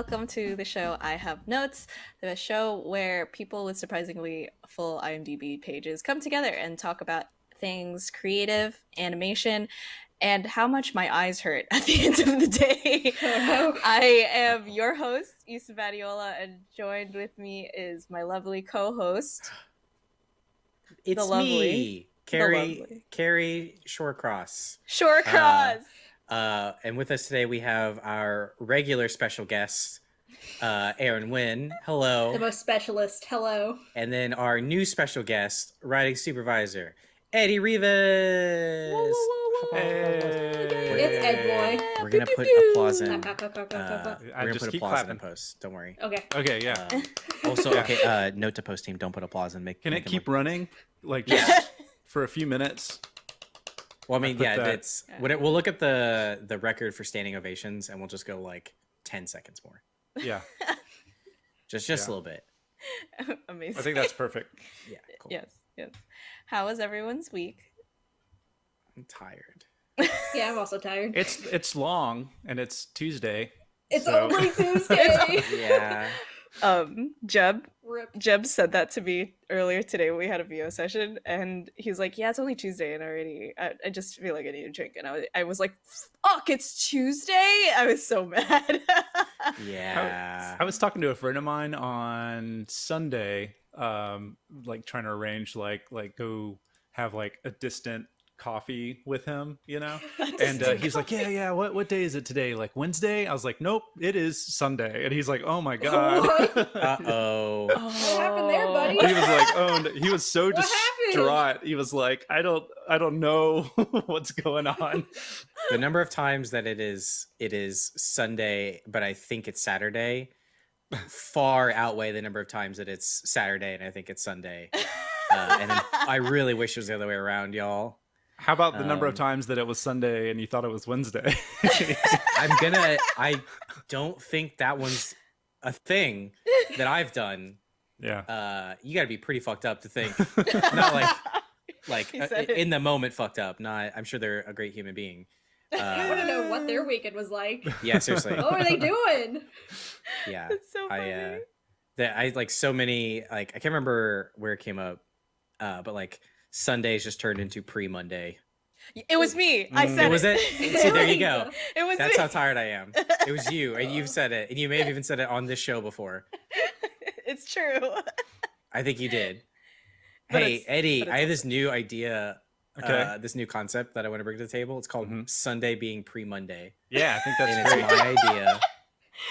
Welcome to the show I Have Notes, the show where people with surprisingly full IMDb pages come together and talk about things creative, animation, and how much my eyes hurt at the end of the day. I am your host, Yssa Badiola, and joined with me is my lovely co-host. It's lovely- me, Kerry lovely. Kerry Shawcross. Short Uh, and with us today we have our regular special guest, uh, Aaron Wynn. Hello. The most specialist. Hello. and then our new special guest, writing supervisor, Eddie Rivas. It's Ed Boy. We're gonna put applause in. Uh, we're gonna put keep applause in clapping. post. Don't worry. Okay. Okay, yeah. Um, also, okay. Uh, note to post team: don't put applause in. Make Can make it keep look- running like Yeah. just for a few minutes? Well, I mean, put yeah, that- it's when it, we'll look at the the record for standing ovations, and we'll just go like ten seconds more, Yeah, just just a little bit. Amazing. I think that's perfect. Yeah, cool. yes, yes. How was everyone's week? I'm tired. Yeah, I'm also tired. It's it's long and it's Tuesday. It's so- only Tuesday. Yeah. Um, Jeb, Rip. Jeb said that to me earlier today when we had a VO session, and he's like, "Yeah, it's only Tuesday, and already, I, I just feel like I need a drink." And I was, I was like, "Fuck, it's Tuesday!" I was so mad. Yeah. I was talking to a friend of mine on Sunday, um, like trying to arrange like like go have like a distant coffee with him, you know. And uh, he's like, "Yeah, yeah. What what day is it today? Like Wednesday?" I was like, "Nope, it is Sunday." And he's like, "Oh my god." Uh oh. what happened there, buddy? he was like, "Oh," no. he was so distraught. He was like, "I don't, I don't know what's going on." the number of times that it is it is Sunday, but I think it's Saturday, far outweigh the number of times that it's Saturday and I think it's Sunday. Uh, and I really wish it was the other way around, y'all. How about the number of Um, times that it was Sunday and you thought it was Wednesday? I'm gonna. I don't think that one's a thing that I've done. yeah. Uh, you got to be pretty fucked up to think. Not like like uh, in the moment fucked up. Not. I'm sure they're a great human being. I want to Uh, know what their weekend was like. yeah, seriously. What were they doing? Yeah. That's so I funny. uh that I like so many like I can't remember where it came up, uh, but like Sundays just turned into pre Monday. it was me. I Mm. said Was it? it. See, there you go. It was That's me. how tired I am. It was you, and you've said it, and you may have even said it on this show before. it's true. I think you did. But hey Eddie, I have this new idea, Okay. uh, this new concept that I want to bring to the table. It's called Mhm. Sunday being pre Monday, Yeah, I think and that's it's my idea.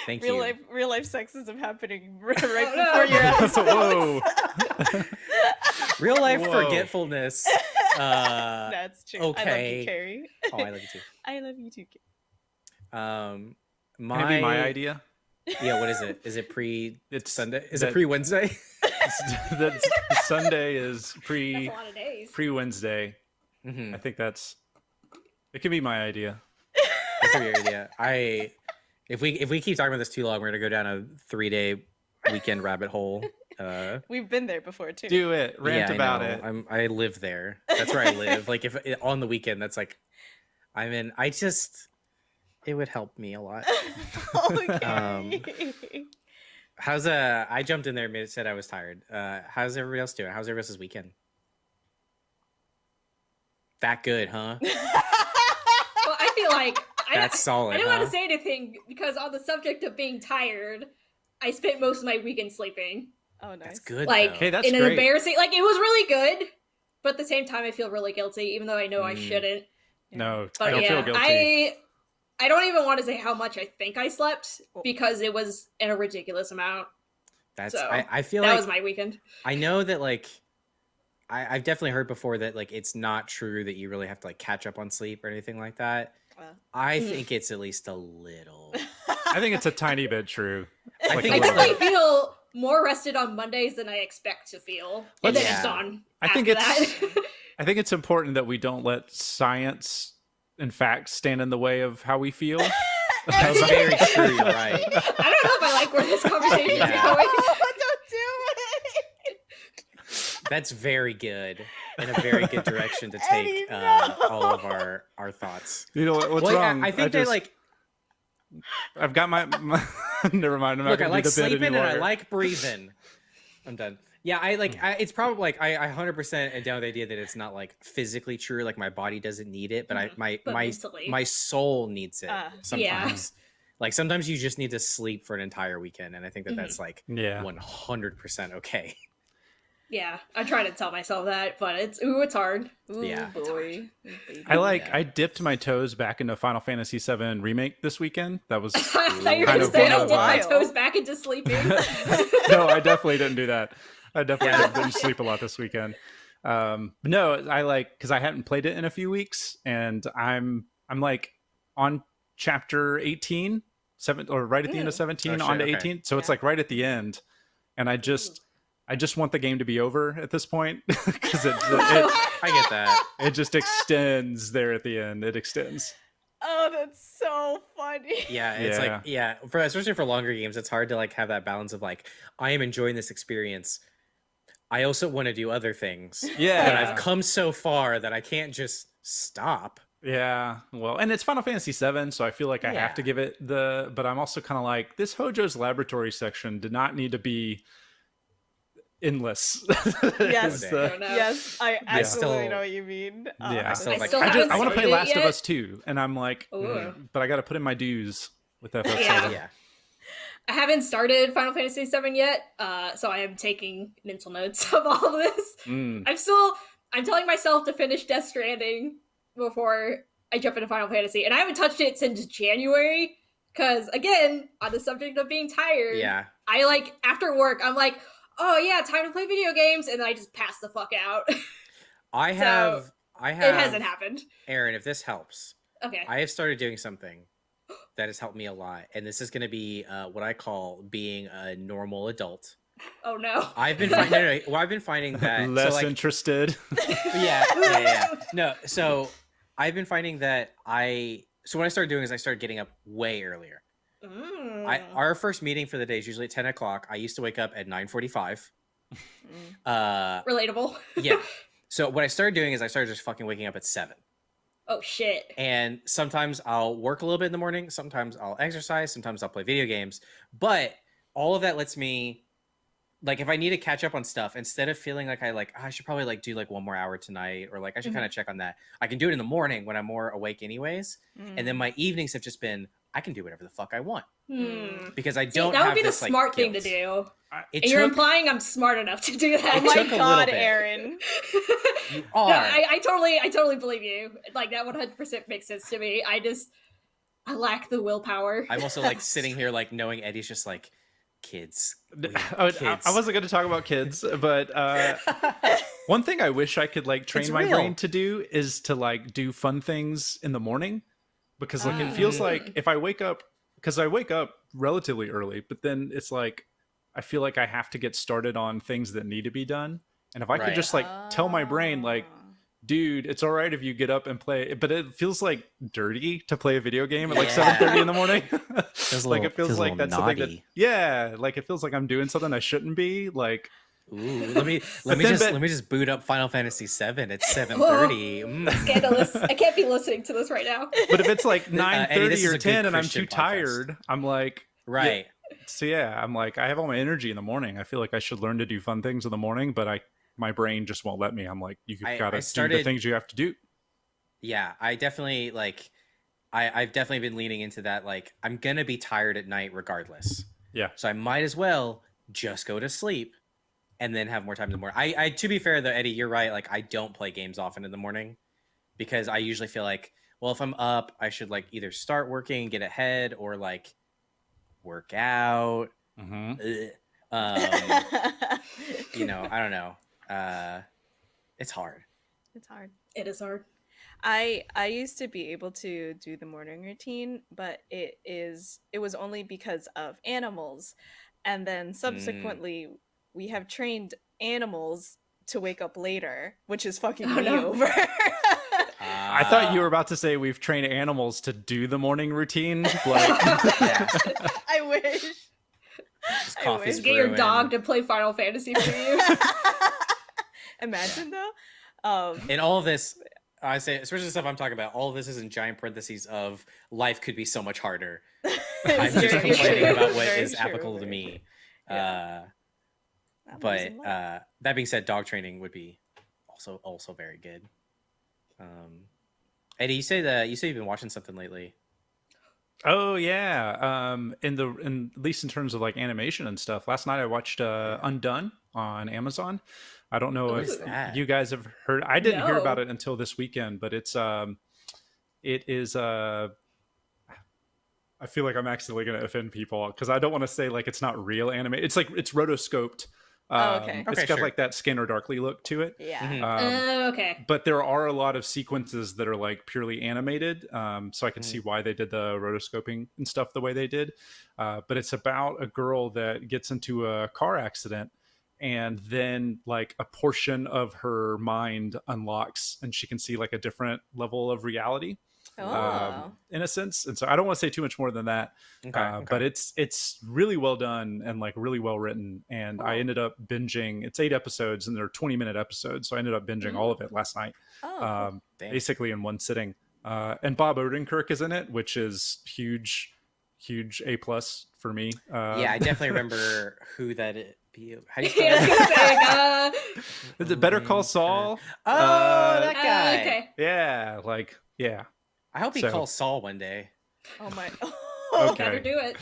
Thank real you. life, real life sexism happening right Oh, no. before your eyes. Whoa. Real life Whoa. forgetfulness. Uh, That's true. I love okay. you, Kerry. oh, I love you too. I love you too. Kerry. Um, Can my, it be my idea? Yeah, what is it? Is it pre It's Sunday? Is that- it pre Wednesday? that Sunday is That's pre a lot of days. pre Wednesday. hmm I think that's it. Can be my idea. That's a good idea. I if we if we keep talking about this too long, we're gonna go down a three day weekend rabbit hole. Uh, We've been there before too. Do it. Rant yeah, about it. I'm I live there. That's where I live. like if on the weekend, that's like I'm in. I just it would help me a lot. okay. Um, How's uh? I jumped in there and said I was tired. Uh, how's everybody else doing? How's everybody else's weekend? That good, huh? Well, I feel like I, That's solid. I didn't huh? want to say anything because on the subject of being tired, I spent most of my weekend sleeping. oh, nice. That's good. Like. Hey, that's in an great. embarrassing, like it was really good, but at the same time, I feel really guilty, even though I know I Mm. shouldn't. no, I But don't yeah, feel guilty. I I don't even want to say how much I think I slept because it was in a ridiculous amount. That's so, I, I feel that like was my weekend. I know that like I, I've definitely heard before that like it's not true that you really have to like catch up on sleep or anything like that. Well, I Mm. think it's at least a little. I think it's a tiny bit true. I think I it's little definitely feel more rested on Mondays than I expect to feel, and then Yeah. it's done. I think it's- I think it's important that we don't let science and facts stand in the way of how we feel. That's very true. Right. I don't know if I like where this conversation Yeah. is going. don't do it. That's very good and a very good direction to Eddie, take uh, all of our our thoughts. You know what, what's Well, yeah, wrong? I think that just- like I've got my. my never mind. I'm not Look, I gonna like do the sleeping and. I like breathing. I'm done. Yeah, I like. I, it's probably like I, I 100% am down with the idea that it's not like physically true. Like my body doesn't need it, but I Mhm. my But my mentally. my soul needs it Ah. sometimes. Like sometimes you just need to sleep for an entire weekend, and I think that Mhm. that's like yeah. 100% okay. Yeah, I try to tell myself that, but it's ooh, it's hard. Ooh, Yeah. boy. I like. Yeah. I dipped my toes back into Final Fantasy VII remake this weekend. That was I thought you were Kind gonna of say I of dip my toes back into sleeping. no, I definitely didn't do that. I definitely Yeah. didn't, didn't sleep a lot this weekend. Um, but no, I like because I hadn't played it in a few weeks, and I'm I'm like on chapter 18, seven or right at the end of Mm. 17 Oh, on to okay. 18. So it's like right at the end, and I just I just want the game to be over at this point because it, it I get that. it just extends there at the end. It extends. Oh, that's so funny. Yeah, it's Yeah. like yeah, for especially for longer games, it's hard to like have that balance of like I am enjoying this experience. I also want to do other things. Yeah, But I've come so far that I can't just stop. Yeah, well, and it's Final Fantasy VII, so I feel like I have to give it the. But I'm also kind of like this Hojo's laboratory section did not need to be endless. Yes. Is the- Yes, I absolutely still- know what you mean. Uh, yeah, I still I like still I just I want to play started it Last of. Us too, and I'm like, mm, but I got to put in my dues with FF7. Yeah. Yeah. I haven't started Final Fantasy VII yet, uh, so I am taking mental notes of all of this. Mm. I'm still I'm telling myself to finish Death Stranding before I jump into Final Fantasy, and I haven't touched it since January. Because again, on the subject of being tired, Yeah. I like after work, I'm like, oh yeah, time to play video games, and then I just pass the fuck out. it I So, have I have It hasn't happened. Aaron, if this helps, Okay. I have started doing something that has helped me a lot. And this is gonna be uh, what I call being a normal adult. oh no. I've been finding no, no, no, well, I've been finding that Less so like, interested. yeah, yeah, yeah. No, so I've been finding that I so what I started doing is I started getting up way earlier. Mm. I our first meeting for the day is usually at ten o'clock. I used to wake up at nine forty five. Mm. Uh, Relatable. yeah. So what I started doing is I started just fucking waking up at seven. oh shit. And sometimes I'll work a little bit in the morning. Sometimes I'll exercise. Sometimes I'll play video games. But all of that lets me, like, if I need to catch up on stuff, instead of feeling like I like "Ah, I should probably like do like one more hour tonight, or like I should Mhm. kind of check on that. I can do it in the morning when I'm more awake, anyways. Mm. And then my evenings have just been I can do whatever the fuck I want Hmm. because I don't. that would have be the this, like, smart thing to do. It And you're took- implying I'm smart enough to do that. Oh my took a little god. Aaron. you No, are. I, I totally, I totally believe you. Like that, one hundred percent makes sense to me. I just, I lack the willpower. I'm also like sitting here like knowing Eddie's just like kids. we I, I- kids." I wasn't going to talk about kids, but uh, one thing I wish I could like train It's my real. brain to do is to like do fun things in the morning because like it Ah. feels like if I wake up because I wake up relatively early, but then it's like I feel like I have to get started on things that need to be done. And if I Right. could just like tell my brain like Ah. dude, it's all right if you get up and play, but it feels like dirty to play a video game at like Yeah. seven thirty in the morning. like little- it feels feels like little that's something that yeah, like it feels like I'm doing something I shouldn't be. Like Ooh, let me let me then just bet- let me just boot up Final Fantasy VII at seven thirty. Mm. Scandalous! I can't be listening to this right now. but if it's like nine thirty Eddie, thirty this is or a good ten and I'm too podcast. tired, I'm like Right. so yeah, I'm like I have all my energy in the morning. I feel like I should learn to do fun things in the morning, but I my brain just won't let me. I'm like you I- gotta I do the things you have to do. Yeah, I definitely like. I I've definitely been leaning into that. Like, I'm gonna be tired at night regardless. Yeah. So I might as well just go to sleep, and then have more time in the morning. I, I to be fair though, Eddie, you're right. Like, I don't play games often in the morning because I usually feel like, well, if I'm up, I should like either start working, and get ahead, or like work out. hmm Um, you know, I don't know. Uh, it's hard. it's hard. It is hard. I I used to be able to do the morning routine, but it is it was only because of animals. And then subsequently we have trained animals to wake up later, which is fucking Oh, me no. over. I thought you were about to say we've trained animals to do the morning routine. Like Yeah. I wish. Just I coffee's wish. Get your dog to play Final Fantasy for you. Imagine though. Um in all of this I say, especially the stuff I'm talking about, all of this is in giant parentheses of life could be so much harder. I'm just complaining true. about what Very is true, applicable to me. true. Uh, Yeah. But uh, that being said, dog training would be also also very good. Um, Eddie, you say that you say you've been watching something lately. Oh yeah. Um in the in at least in terms of like animation and stuff. Last night I watched uh Undone on Amazon. I don't know What if you guys have heard I didn't hear about it until this weekend, but it's um it is uh I feel like I'm accidentally going to offend people because I don't want to say like it's not real anime. It's like it's rotoscoped. Oh, Um, okay. It's Okay, got sure. like that Scanner Darkly look to it. yeah. Mhm. Um, Uh, okay. but there are a lot of sequences that are like purely animated um, so i can Mhm. see why they did the rotoscoping and stuff the way they did uh, but it's about a girl that gets into a car accident and then like a portion of her mind unlocks and she can see like a different level of reality Oh. um, in a sense and so i don't want to say too much more than that Okay, uh, okay. but it's it's really well done and like really well written and i ended up binging it's eight episodes and they're 20 minute episodes so i ended up binging all of it last night oh, um, basically in one sitting. Uh, and Bob Odenkirk is in it, which is huge, huge A plus for me. Uh, yeah, I definitely remember who that. Is. How do you spell Yeah, I was that? gonna say, like, uh, it Better Call Saul? Oh, Uh, that uh, guy. okay. Yeah, like yeah. I hope he So- calls Saul one day. oh my. Okay. Better do it.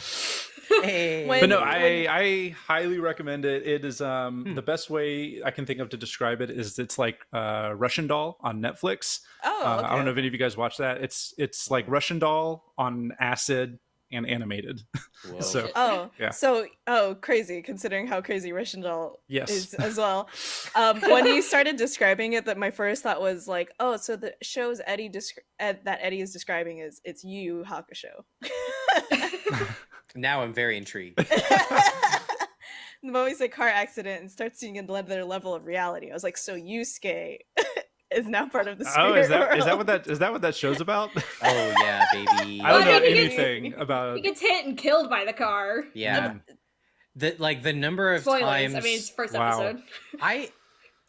Hey. When- But no, when- I I highly recommend it. It is um Hmm. the best way I can think of to describe it is it's like uh Russian Doll on Netflix. Oh, Uh. I don't know if any of you guys watch that. It's it's like Russian Doll on acid and animated. So- Oh, Yeah. So, oh, crazy! Considering how crazy Russian Doll Yes. is as well. Um, when you started describing it, that my first thought was like, oh, so the shows Eddie descri- Ed, that Eddie is describing is it's Yu Yu Hakusho. now I'm very intrigued. the moment you say car accident and start seeing another level of reality, I was like, so Yusuke is now part of the spirit oh, is that is that world. what that is that what that show's about? Oh yeah, baby. I don't Well, know I mean, he gets- anything about He gets hit and killed by the car. Yeah. The like the number of Spoilers. times I mean, it's first Wow. episode. I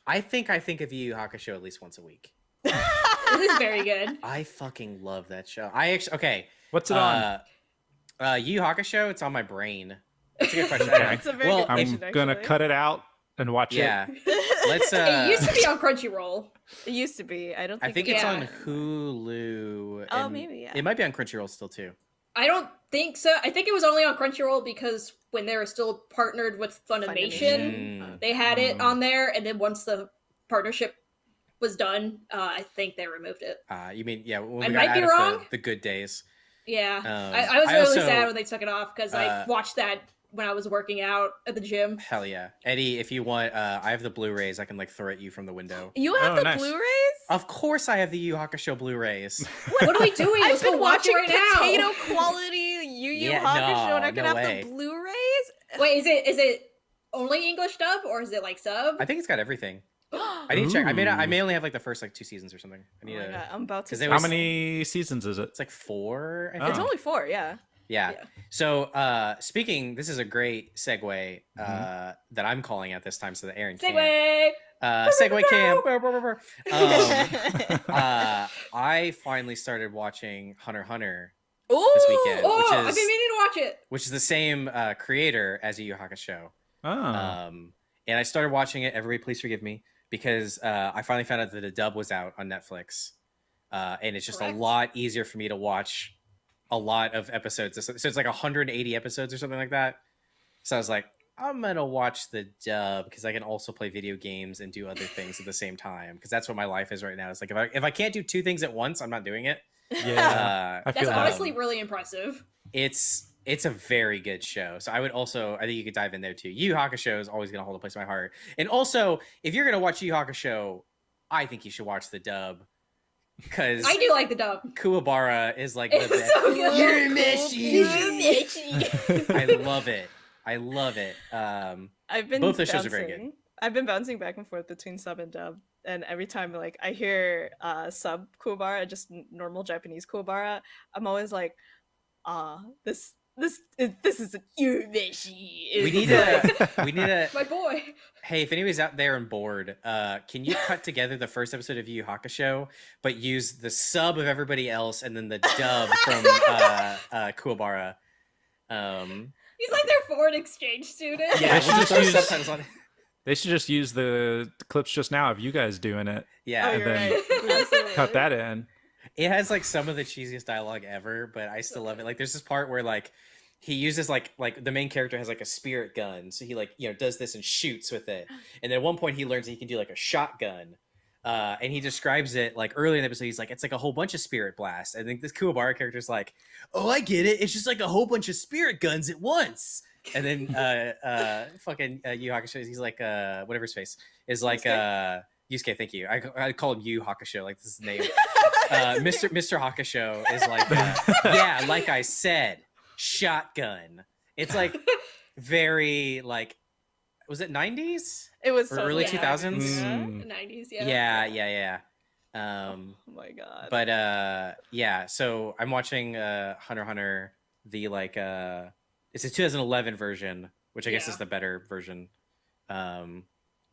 I think I think of Yu Yu Hakusho at least once a week. This is very good. I fucking love that show. I actually okay. What's it on? Uh, uh, Yu Yu Hakusho. It's on my brain. That's a good question. Okay. That's a very Well, good I'm question, gonna actually. cut it out and watch Yeah. it. Let's. Uh, it used to be on Crunchyroll. It used to be. I don't I think. think it's Yeah. on Hulu. Oh, maybe, yeah. It might be on Crunchyroll still too. I don't think so. I think it was only on Crunchyroll because when they were still partnered with Funimation, Mm. they had it Mm. on there, and then once the partnership was done, uh, I think they removed it. Uh, you mean yeah? When we I got might out be of wrong. The, the good days. Yeah, Um, I, I was I really also- sad when they took it off because uh, I watched that when I was working out at the gym. Hell yeah, Eddie. If you want, uh, I have the Blu-rays. I can like throw at you from the window. You have Oh, the nice. Blu-rays? Of course, I have the Yu Yu Hakusho Blu-rays. What are we doing? I've Let's go been watch it watching right potato now. quality Yu Yu Yeah, Hakusho, and I no, can no have way. the Blu-rays. Wait, is it is it only English dub or is it like sub? I think it's got everything. oh I need to check. I may not, I may only have like the first like two seasons or something. I need my to. god, I'm about to. 'cause they start- How many seasons is it? It's like four. I Oh. think. It's only four. Yeah. Yeah. Yeah. So, uh, speaking, this is a great segue uh, Mhm. that I'm calling at this time, so that Aaron can. Segue. Uh, segue cam. Brr, brr, brr, brr. Um, uh, I finally started watching Hunter Hunter, Ooh, this weekend. Oh, which I've is- been meaning to watch it. which is the same uh, creator as Yu Yu Hakusho. Oh, Um, and I started watching it. Everybody, please forgive me because uh, I finally found out that the dub was out on Netflix, uh, and it's just Correct. a lot easier for me to watch a lot of episodes. So it's like 180 episodes or something like that. So I was like, I'm gonna watch the dub because I can also play video games and do other things at the same time because that's what my life is right now. It's like if I if I can't do two things at once, I'm not doing it. yeah. Uh, That's honestly really impressive. it's it's a very good show. So I would also I think you could dive in there too. Yu Yu Hakusho is always gonna hold a place in my heart. And also, if you're gonna watch Yu Yu Hakusho, I think you should watch the dub because I do like the dub. Kuwabara is like the It's best. so good. Urameshi. I I love it. I love it. Um, I've been both those shows are very bouncing- I've been bouncing back and forth between sub and dub, and every time like I hear uh sub Kuwabara, just normal Japanese Kuwabara, I'm always like, ah, this this is this is Urameshi. We need to. We need to. My boy. Hey, if anybody's out there and bored, uh, can you cut together the first episode of Yu Yu Hakusho, but use the sub of everybody else and then the dub from uh, uh, Kuwabara? Um, He's like their foreign exchange student. yeah, They should we'll just use- subtitles on it. They should just use the clips just now of you guys doing it. Yeah, Oh, and then right. Cut that in. It has like some of the cheesiest dialogue ever, but I still love it. Like, there's this part where like he uses like like the main character has like a spirit gun, so he like you know does this and shoots with it, and then at one point he learns that he can do like a shotgun. Uh, and he describes it like early in the episode. He's like, it's like a whole bunch of spirit blasts. I think this Kuwabara character's like, oh, I get it. It's just like a whole bunch of spirit guns at once. And then uh, uh, fucking uh, Yu Hakusho, he's like, uh, whatever his face is like, uh, Yusuke. Thank you. I, I call him Yu Hakusho, like this is his name. Uh, Mr. Mr. Hakusho is like, uh, yeah, like I said, shotgun. It's like very like, was it nineties? It was Or totally early Yeah. 2000s? Mm. 90s, Yeah, yeah. yeah, yeah. Um, Oh my god. but uh, yeah. So I'm watching uh Hunter Hunter, the like uh, it's a 2011 version, which I guess Yeah. is the better version. Um,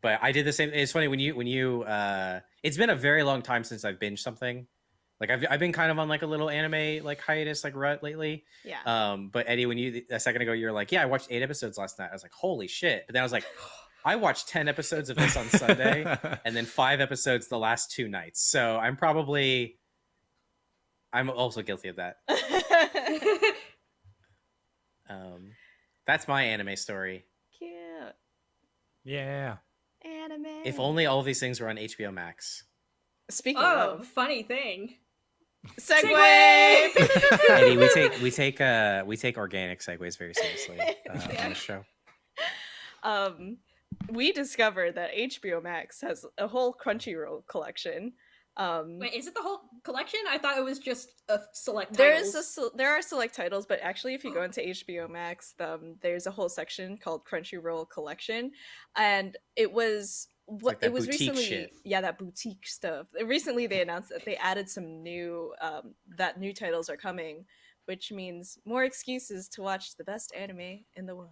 but I did the same. It's funny when you when you uh, it's been a very long time since I've binged something. Like I've I've been kind of on like a little anime like hiatus like rut lately. yeah. Um, but Eddie, when you a second ago you were like, yeah, I watched eight episodes last night. I was like, holy shit! But then I was like, I watched ten episodes of this on Sunday, and then five episodes the last two nights. So I'm probably, I'm also guilty of that. Um, that's my anime story. Cute. yeah. Anime. If only all these things were on HBO Max. Speaking Oh, of funny thing. Segue. Eddie, we take we take uh we take organic segues very seriously uh, on the show. um, we discovered that HBO Max has a whole Crunchyroll collection. Um, Wait, is it the whole collection? I thought it was just a select there titles. is a there are select titles, but actually, if you go into HBO Max, um, there's a whole section called Crunchyroll Collection, and it was what like that it was recently. shit. Yeah, that boutique stuff. Recently, they announced that they added some new um, that new titles are coming, which means more excuses to watch the best anime in the world.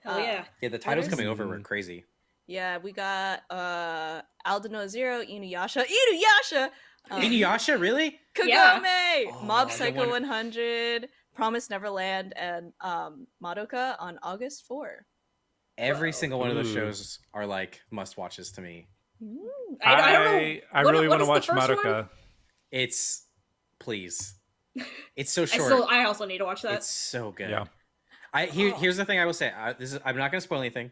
Hell uh, yeah. Yeah, the titles coming over were crazy. Yeah, we got uh Aldnoah.Zero, Inuyasha, Inuyasha, um, Inuyasha, really? Kagome, Yeah. Mob Oh, the Psycho one- 100, Promise Neverland, and um Madoka on August 4. Every Whoa. single one of those Ooh. shows are like must watches to me. I, I don't know. I, I what- really what want to is the watch first one? Madoka. It's please. It's so I short. still, I also need to watch that. It's so good. Yeah. I here, Oh. here's the thing I will say. I, this is I'm not going to spoil anything.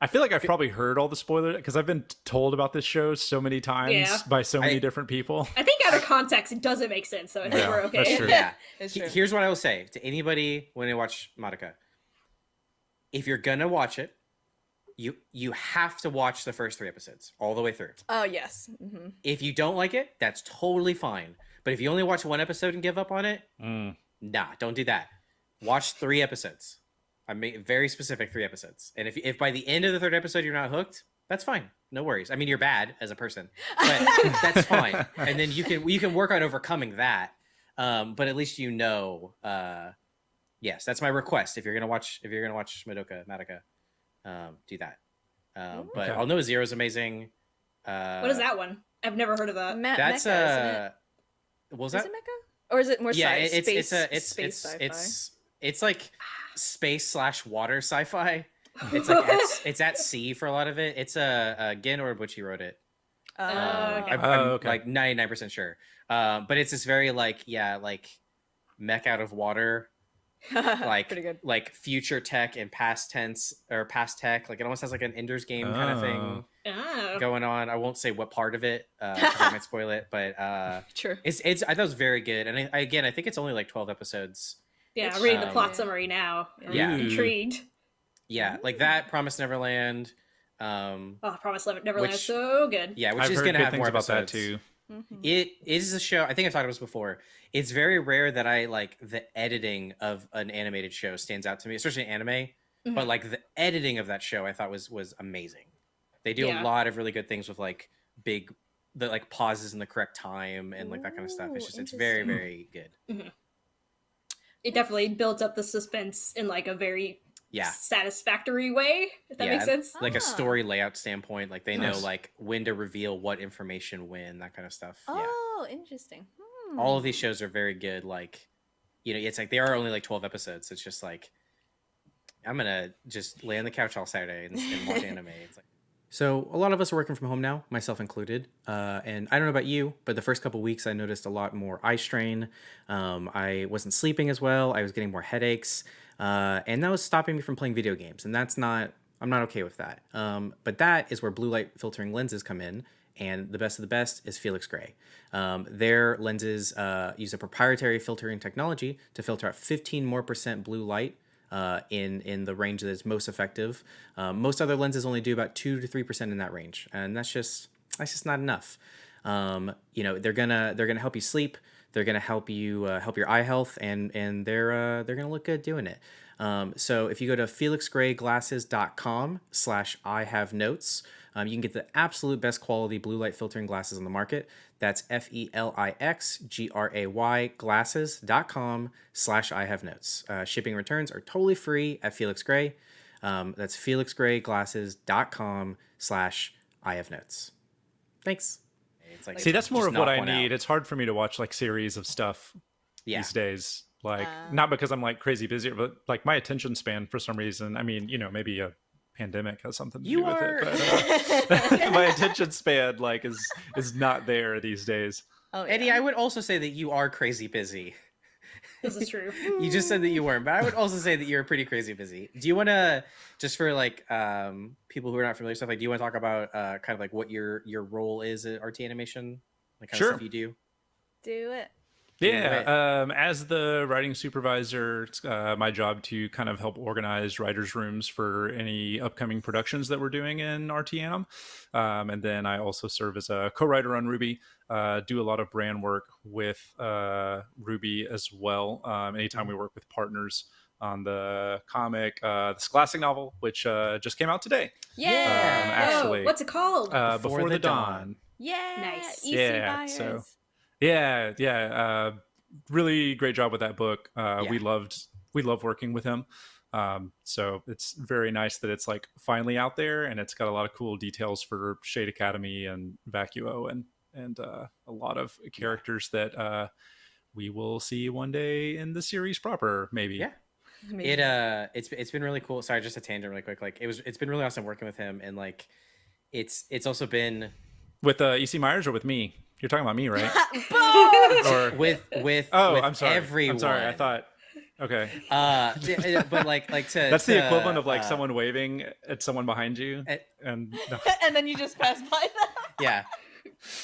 I feel like I've probably heard all the spoilers because I've been t- told about this show so many times Yeah. by so many I- different people. I think out of context, it doesn't make sense. So I think Yeah, we're okay. that's true. Yeah. It's He- true. Here's what I will say to anybody when they watch Madoka. If you're gonna watch it, you you have to watch the first three episodes all the way through. oh yes. hmm If you don't like it, that's totally fine. But if you only watch one episode and give up on it, Mm. nah, don't do that. Watch three episodes. I made very specific three episodes. And if if by the end of the third episode you're not hooked, that's fine. No worries. I mean, you're bad as a person, but that's fine. And then you can you can work on overcoming that. Um, but at least you know. Uh, yes, that's my request. If you're gonna watch, if you're gonna watch Madoka, Madoka, um, do that. Um, but Okay. Aldnoah.Zero is amazing. Uh, what is that one? I've never heard of that. Me- That's mecha, isn't it? uh, what was Is that? it mecha? Or is it more yeah, sci- it's space, it's a it's space it's sci-fi? it's it's like space slash water sci-fi. It's like at, it's at sea for a lot of it. It's a uh, Gen Urobuchi wrote it. Oh, Um, okay. I'm, Oh, I'm, okay. like 99% sure. Um, but it's this very like yeah like mech out of water like pretty good. like future tech and past tense or past tech like it almost has like an Ender's Game kind of thing Oh. going on. I won't say what part of it uh, 'cause I might spoil it, but uh, True. it's it's I thought it was very good. And I, I, again, I think it's only like 12 episodes. Yeah, It's I'm reading the um, plot summary now. I'm Yeah. intrigued. Yeah, like that Promise Neverland. Um, Oh, Promise Never- Neverland is Which- so good. yeah, which I've is heard gonna good have more about episodes. that too. Mhm. It is a show. I think I've talked about this before. It's very rare that I like the editing of an animated show stands out to me, especially anime. But Mhm. like the editing of that show, I thought was was amazing. They do Yeah. a lot of really good things with like big, the like pauses in the correct time and like that kind of stuff. It's just it's very very good. it definitely builds up the suspense in like a very Yeah. satisfactory way. If that Yeah, makes sense. Like Ah. a story layout standpoint, like they know like when to reveal what information when, that kind of stuff. Yeah. Oh, interesting. Hmm. All of these shows are very good. Like, you know, it's like they are only like 12 episodes. It's just like, I'm going to just lay on the couch all Saturday and, and watch anime. It's like, so a lot of us are working from home now, myself included. Uh, and I don't know about you, but the first couple weeks I noticed a lot more eye strain. Um, I wasn't sleeping as well. I was getting more headaches, uh, and that was stopping me from playing video games. And that's not. I'm not okay with that. Um, but that is where blue light filtering lenses come in. And the best of the best is Felix Gray. Um, their lenses uh, use a proprietary filtering technology to filter out 15 more percent blue light uh, in in the range that is most effective. Um, most other lenses only do about two to three percent in that range, and that's just that's just not enough. Um, you know, they're gonna they're gonna help you sleep. They're gonna help you uh, help your eye health, and and they're uh, they're gonna look good doing it. Um, so if you go to felixgrayglasses.com slash I have notes, um, you can get the absolute best quality blue light filtering glasses on the market. That's F E L I X G R A Y glasses.com slash I have notes. Uh, shipping returns are totally free at Felix Gray. Um, that's felixgrayglasses.com slash I have notes. Thanks. It's like See, that's more of what I one out. need. It's hard for me to watch like series of stuff Yeah. these days. Like Ah. not because I'm like crazy busy, but like my attention span for some reason. I mean, you know, maybe a pandemic has something to You do with are- it. But, uh, my attention span like is is not there these days. oh, Eddie, yeah. I would also say that you are crazy busy. This is true. You just said that you weren't, but I would also say that you're pretty crazy busy. Do you want to, just for like um, people who are not familiar stuff, like, do you want to talk about uh, kind of like what your your role is at RT Animation, like kind Sure. of stuff you do? do it. Yeah, um, as the writing supervisor, it's uh, my job to kind of help organize writers' rooms for any upcoming productions that we're doing in RTM. Um, and then I also serve as a co-writer on RWBY. Uh, do a lot of brand work with uh, RWBY as well. Um, anytime we work with partners on the comic, uh, the Scholastic novel, which uh, just came out today, Yeah. Um, actually- oh, what's it called? uh, Before Before, the the, Dawn. Dawn. yeah. Nice. EC Yeah, buyers. so- Yeah, yeah. Uh, really great job with that book. Uh, We loved we love working with him. Um, so it's very nice that it's like finally out there, and it's got a lot of cool details for Shade Academy and Vacuo, and and uh, a lot of characters that uh, we will see one day in the series proper, maybe. Yeah. It uh, it's it's been really cool. Sorry, just a tangent, really quick. Like it was, it's been really awesome working with him, and like, it's it's also been With uh, EC Myers or with me? You're talking about me, right? Or with with oh, with I'm sorry. everyone. I'm sorry. I thought. Okay, uh, but like like to that's the to, equivalent of like uh, someone waving at someone behind you, eh, and no. and then you just pass by them. Yeah.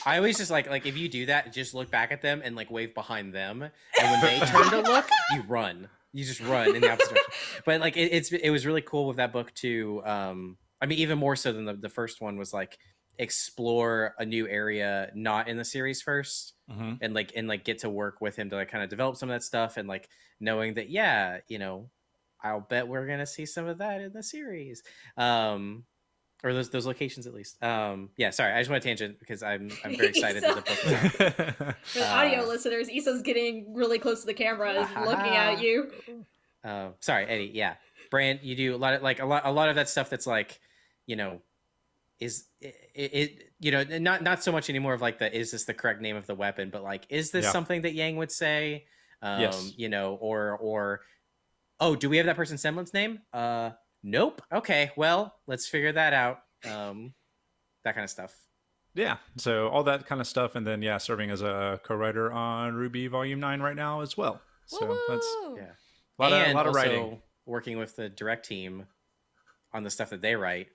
I always just like like if you do that, just look back at them and like wave behind them, and when they turn to look, you run. You just run in the opposite direction. But like it, it's it was really cool with that book too. Um, I mean, even more so than the the first one was like explore a new area not in the series first Mhm. and like and like get to work with him to like kind of develop some of that stuff and like knowing that yeah you know i'll bet we're gonna see some of that in the series um or those those locations at least um yeah sorry i just want to tangent because i'm i'm very excited that the book is out. For the audio uh, listeners, Yssa's getting really close to the camera, is looking at you. uh, sorry eddie yeah brand you do a lot of like a lot a lot of that stuff that's like you know is it, it you know not not so much anymore of like the is this the correct name of the weapon but like is this Yeah. something that yang would say um Yes. you know or or oh do we have that person's semblance name uh nope. Okay well let's figure that out um that kind of stuff. Yeah so all that kind of stuff and then yeah serving as a co-writer on RWBY volume 9 right now as well. So that's yeah. A lot, of, a lot of also writing working with the direct team on the stuff that they write.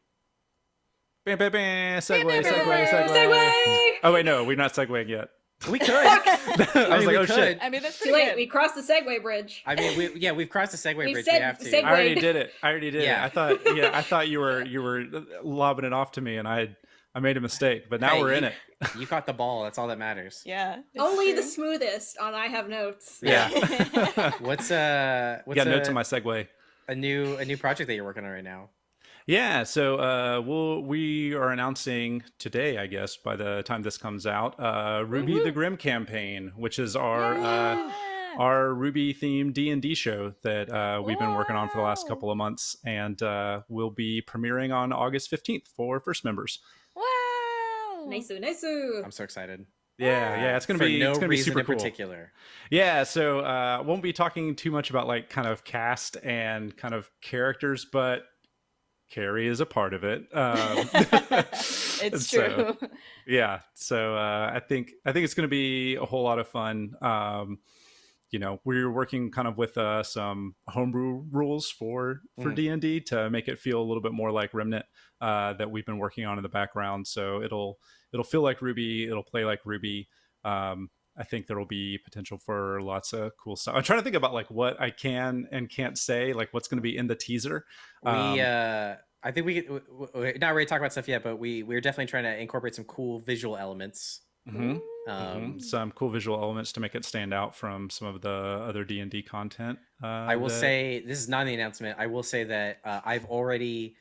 Bam, bam, bam, segue, bam, segue, bam, segue, Segue! oh wait no we're not segueing yet we could i I was mean, like we oh could. shit I mean, that's Too pretty late, good. we crossed the segue bridge. I mean, we yeah, we've crossed the segue We've bridge. said we have to. segue. i already did it i already did Yeah. it i thought yeah i thought you were you were lobbing it off to me and i i made a mistake but now Hey, we're in it You caught the ball. That's all that matters. Yeah. it's Only the smoothest on I Have Notes. yeah What's uh what's got a, notes on my Segway. a new a new project that you're working on right now? Yeah, so uh, we'll we are announcing today, I guess, by the time this comes out, uh, RWBY the Grimm campaign, which is our uh, our RWBY themed D and D show that uh, we've been working on for the last couple of months, and uh, will be premiering on August fifteenth for first members. Wow. Nice, nice. I'm so excited. Yeah, yeah, it's gonna For be no it's gonna be reason super in cool. particular. Yeah, so uh, won't be talking too much about like kind of cast and kind of characters, but Kerry is a part of it. Um, it's so- true. yeah so uh, i think i think it's going to be a whole lot of fun um you know we're working kind of with uh, some homebrew rules for for Mm. d&d to make it feel a little bit more like remnant uh, that we've been working on in the background so it'll it'll feel like RWBY it'll play like RWBY um, i think there will be potential for lots of cool stuff i'm trying to think about like what i can and can't say like what's going to be in the teaser We Um, uh I think we could w- w- we're not ready to talk about stuff yet, but we we're definitely trying to incorporate some cool visual elements. mhm. Um, Mhm. some cool visual elements to make it stand out from some of the other D and D content. Uh, I will that- say this is not the announcement. I will say that uh, I've already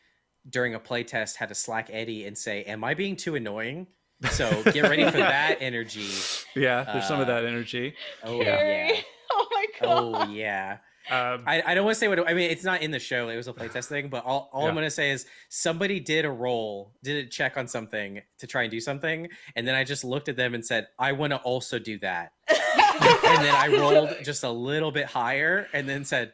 during a playtest had to slack Eddie and say, "Am I being too annoying?" So get ready for that energy. yeah, there's some of uh, that energy. Oh Kerry. yeah. Oh my god. Oh yeah. Um, I, I don't want to say what I mean. It's not in the show. It was a playtest thing. But all, all Yeah. I'm going to say is somebody did a roll, did a check on something to try and do something, and then I just looked at them and said, "I want to also do that." and then I rolled just a little bit higher, and then said,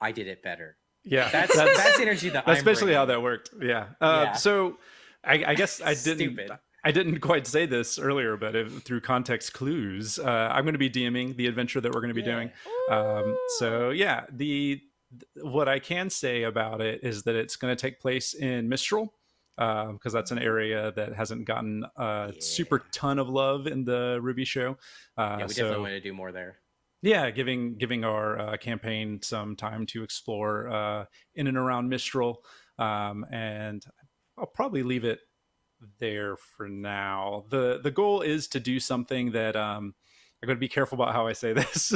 "I did it better." yeah, That's that's that's, energy that that's I'm basically how that worked. Yeah. Uh, Yeah. So, I, I guess I didn't. Stupid. I didn't quite say this earlier, but if, through context clues, uh, I'm going to be DMing the adventure that we're going to be doing. Um, so yeah, the what I can say about it is that it's going to take place in Mistral because that's an area that hasn't gotten a super ton of love in the RWBY show. Uh, Yeah, we so definitely want to do more there. yeah, giving giving our uh, campaign some time to explore uh, in and around Mistral, um, and I'll probably leave it there for now. the The goal is to do something that um, I'm going to be careful about how I say this.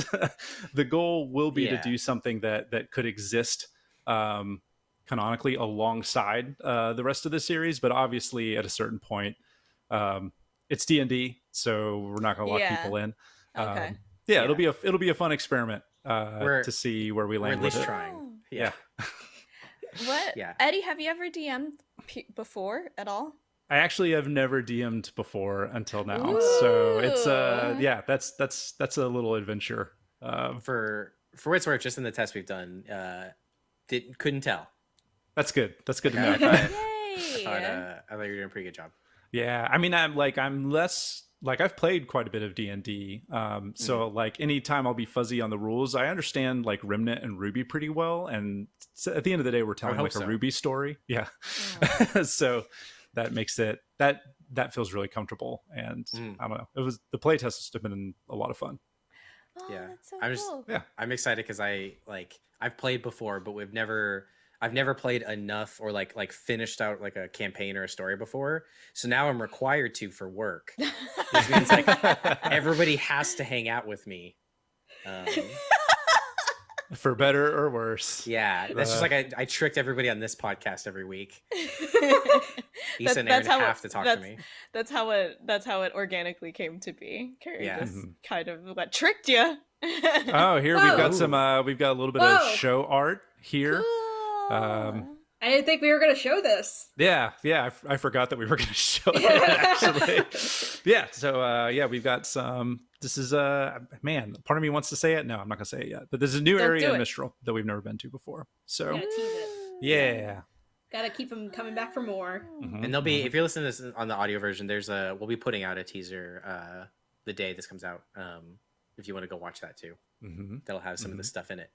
the goal will be Yeah. to do something that that could exist um, canonically alongside uh, the rest of the series, but obviously at a certain point, um, it's D and D, so we're not going to lock Yeah. people in. Okay. Um, yeah, it'll be a it'll be a fun experiment uh, We're- to see where we land. We're land at with least it. trying. Oh. Yeah. What? Yeah. Eddie, have you ever DM'd p- before at all? I actually have never DM'd before until now, so it's uh yeah, that's that's that's a little adventure. Uh, For for what it's worth, just in the test we've done, uh, did couldn't tell. that's good. That's good to know. I thought- Yay! I thought, uh, I thought you were doing a pretty good job. Yeah, I mean, I'm like I'm less like I've played quite a bit of D and D, um, so Mm-hmm. like anytime I'll be fuzzy on the rules, I understand like Remnant and RWBY pretty well, and at the end of the day, we're telling hope like a. RWBY story. Yeah, so that makes it that that feels really comfortable, and Mm. I don't know, it was the playtest has been a lot of fun. Oh, Yeah. that's so I'm just- cool. Yeah. I'm excited because I like I've played before, but we've never I've never played enough or like like finished out like a campaign or a story before. So now I'm required to for work. Which means like everybody has to hang out with me. Um, For better or worse. yeah, that's just Uh. like I, I tricked everybody on this podcast every week. Yssa That- and that's Aaron how it- have to talk to me. that's how it that's how it organically came to be. Kerry Yeah. just Mhm. kind of what tricked you. Oh, here we've got some. uh We've got a little bit Whoa. of show art here. Um, I didn't think we were gonna show this. Yeah, yeah, I, f- I forgot that we were going to show it actually. yeah, so uh, yeah, we've got some. This is uh man, part of me wants to say it. No, I'm not going to say it yet. But there's a new Don't area do in. Mistral that we've never been to before. So Gotta tease it. yeah, Gotta keep them coming back for more. Mhm, And they'll be mhm. if you're listening to this on the audio version, there's a we'll be putting out a teaser uh the day this comes out. Um if you want to go watch that too. Mhm, That'll have some of the Mhm. stuff in it.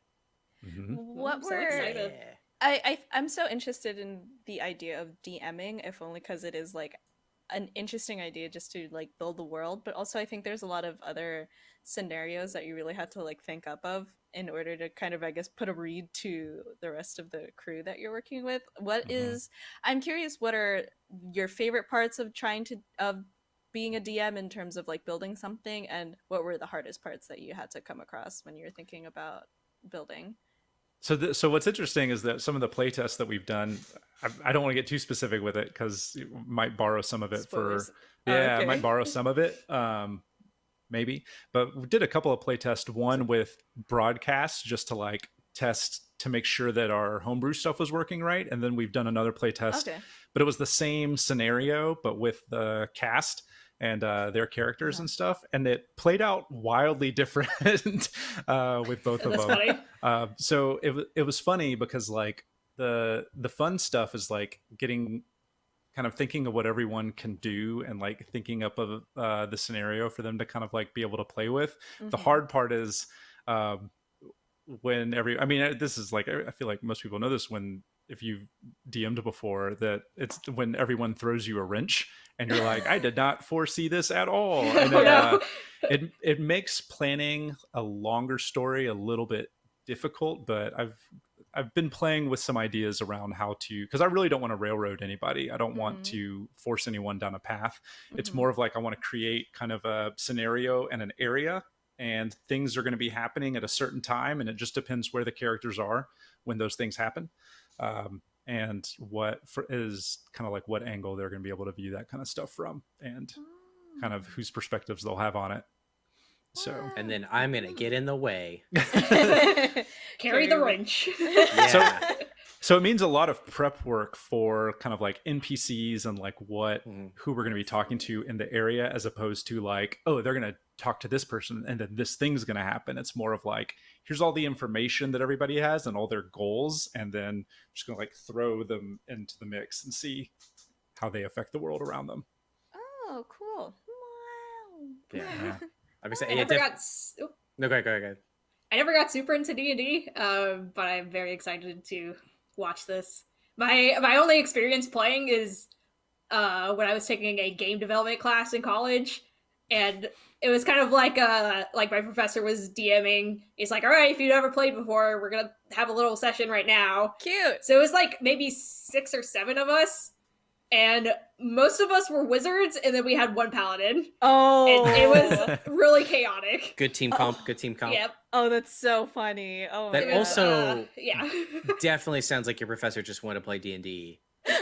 mhm. What I'm so were excited. Yeah. I, I I'm so interested in the idea of DMing, if only because it is like an interesting idea just to like build the world, but also I think there's a lot of other scenarios that you really have to like think up of in order to kind of I guess put a read to the rest of the crew that you're working with. What Mhm. is I'm curious what are your favorite parts of trying to of being a DM in terms of like building something and what were the hardest parts that you had to come across when you were thinking about building? So, th- so what's interesting is that some of the playtests that we've done, I, I don't want to get too specific with it because you might borrow some of it Spoilers. for yeah, I okay. might borrow some of it. Um, maybe. But we did a couple of playtests. One with broadcast, just to like test to make sure that our homebrew stuff was working right, and then we've done another playtest. Okay. But it was the same scenario, but with the cast and uh, their characters Yeah. and stuff, and it played out wildly different uh, with both of them. funny. Uh, so it it was funny because like the the fun stuff is like getting kind of thinking of what everyone can do and like thinking up of uh, the scenario for them to kind of like be able to play with. The Mhm. hard part is um, when every I mean this is like I feel like most people know this when if you've DM'd before that it's when everyone throws you a wrench and you're like I did not foresee this at all. And it, uh, it it makes planning a longer story a little bit difficult but i've i've been playing with some ideas around how to because i really don't want to railroad anybody. I don't want Mhm. to force anyone down a path. It's Mhm. more of like i want to create kind of a scenario and an area and things are going to be happening at a certain time and it just depends where the characters are when those things happen um, and what for, is kind of like what angle they're going to be able to view that kind of stuff from and kind of whose perspectives they'll have on it so And then I'm gonna get in the way. Carry the wrench. Yeah. so it means a lot of prep work for kind of like npcs and like what Mhm. who we're going to be talking to in the area as opposed to like oh they're going to talk to this person and then this thing's going to happen it's more of like here's all the information that everybody has and all their goals and then I'm just going to like throw them into the mix and see how they affect the world around them oh, cool. Wow. Yeah. Like I said, I never def- got s- no, go ahead, go ahead, go ahead. I never got super into D and D, um, but I'm very excited to watch this. My my only experience playing is uh, when I was taking a game development class in college, and it was kind of like uh like my professor was DMing. He's like, "All right, if you've never played before, we're gonna have a little session right now." Cute. So it was like maybe six or seven of us, and most of us were wizards, and then we had one paladin. Oh, And it was really chaotic. Good team comp. Good team comp. Yep. Oh, that's so funny. Oh, That my It God. also- uh, yeah. Definitely sounds like your professor just wanted to play D and D. Yeah,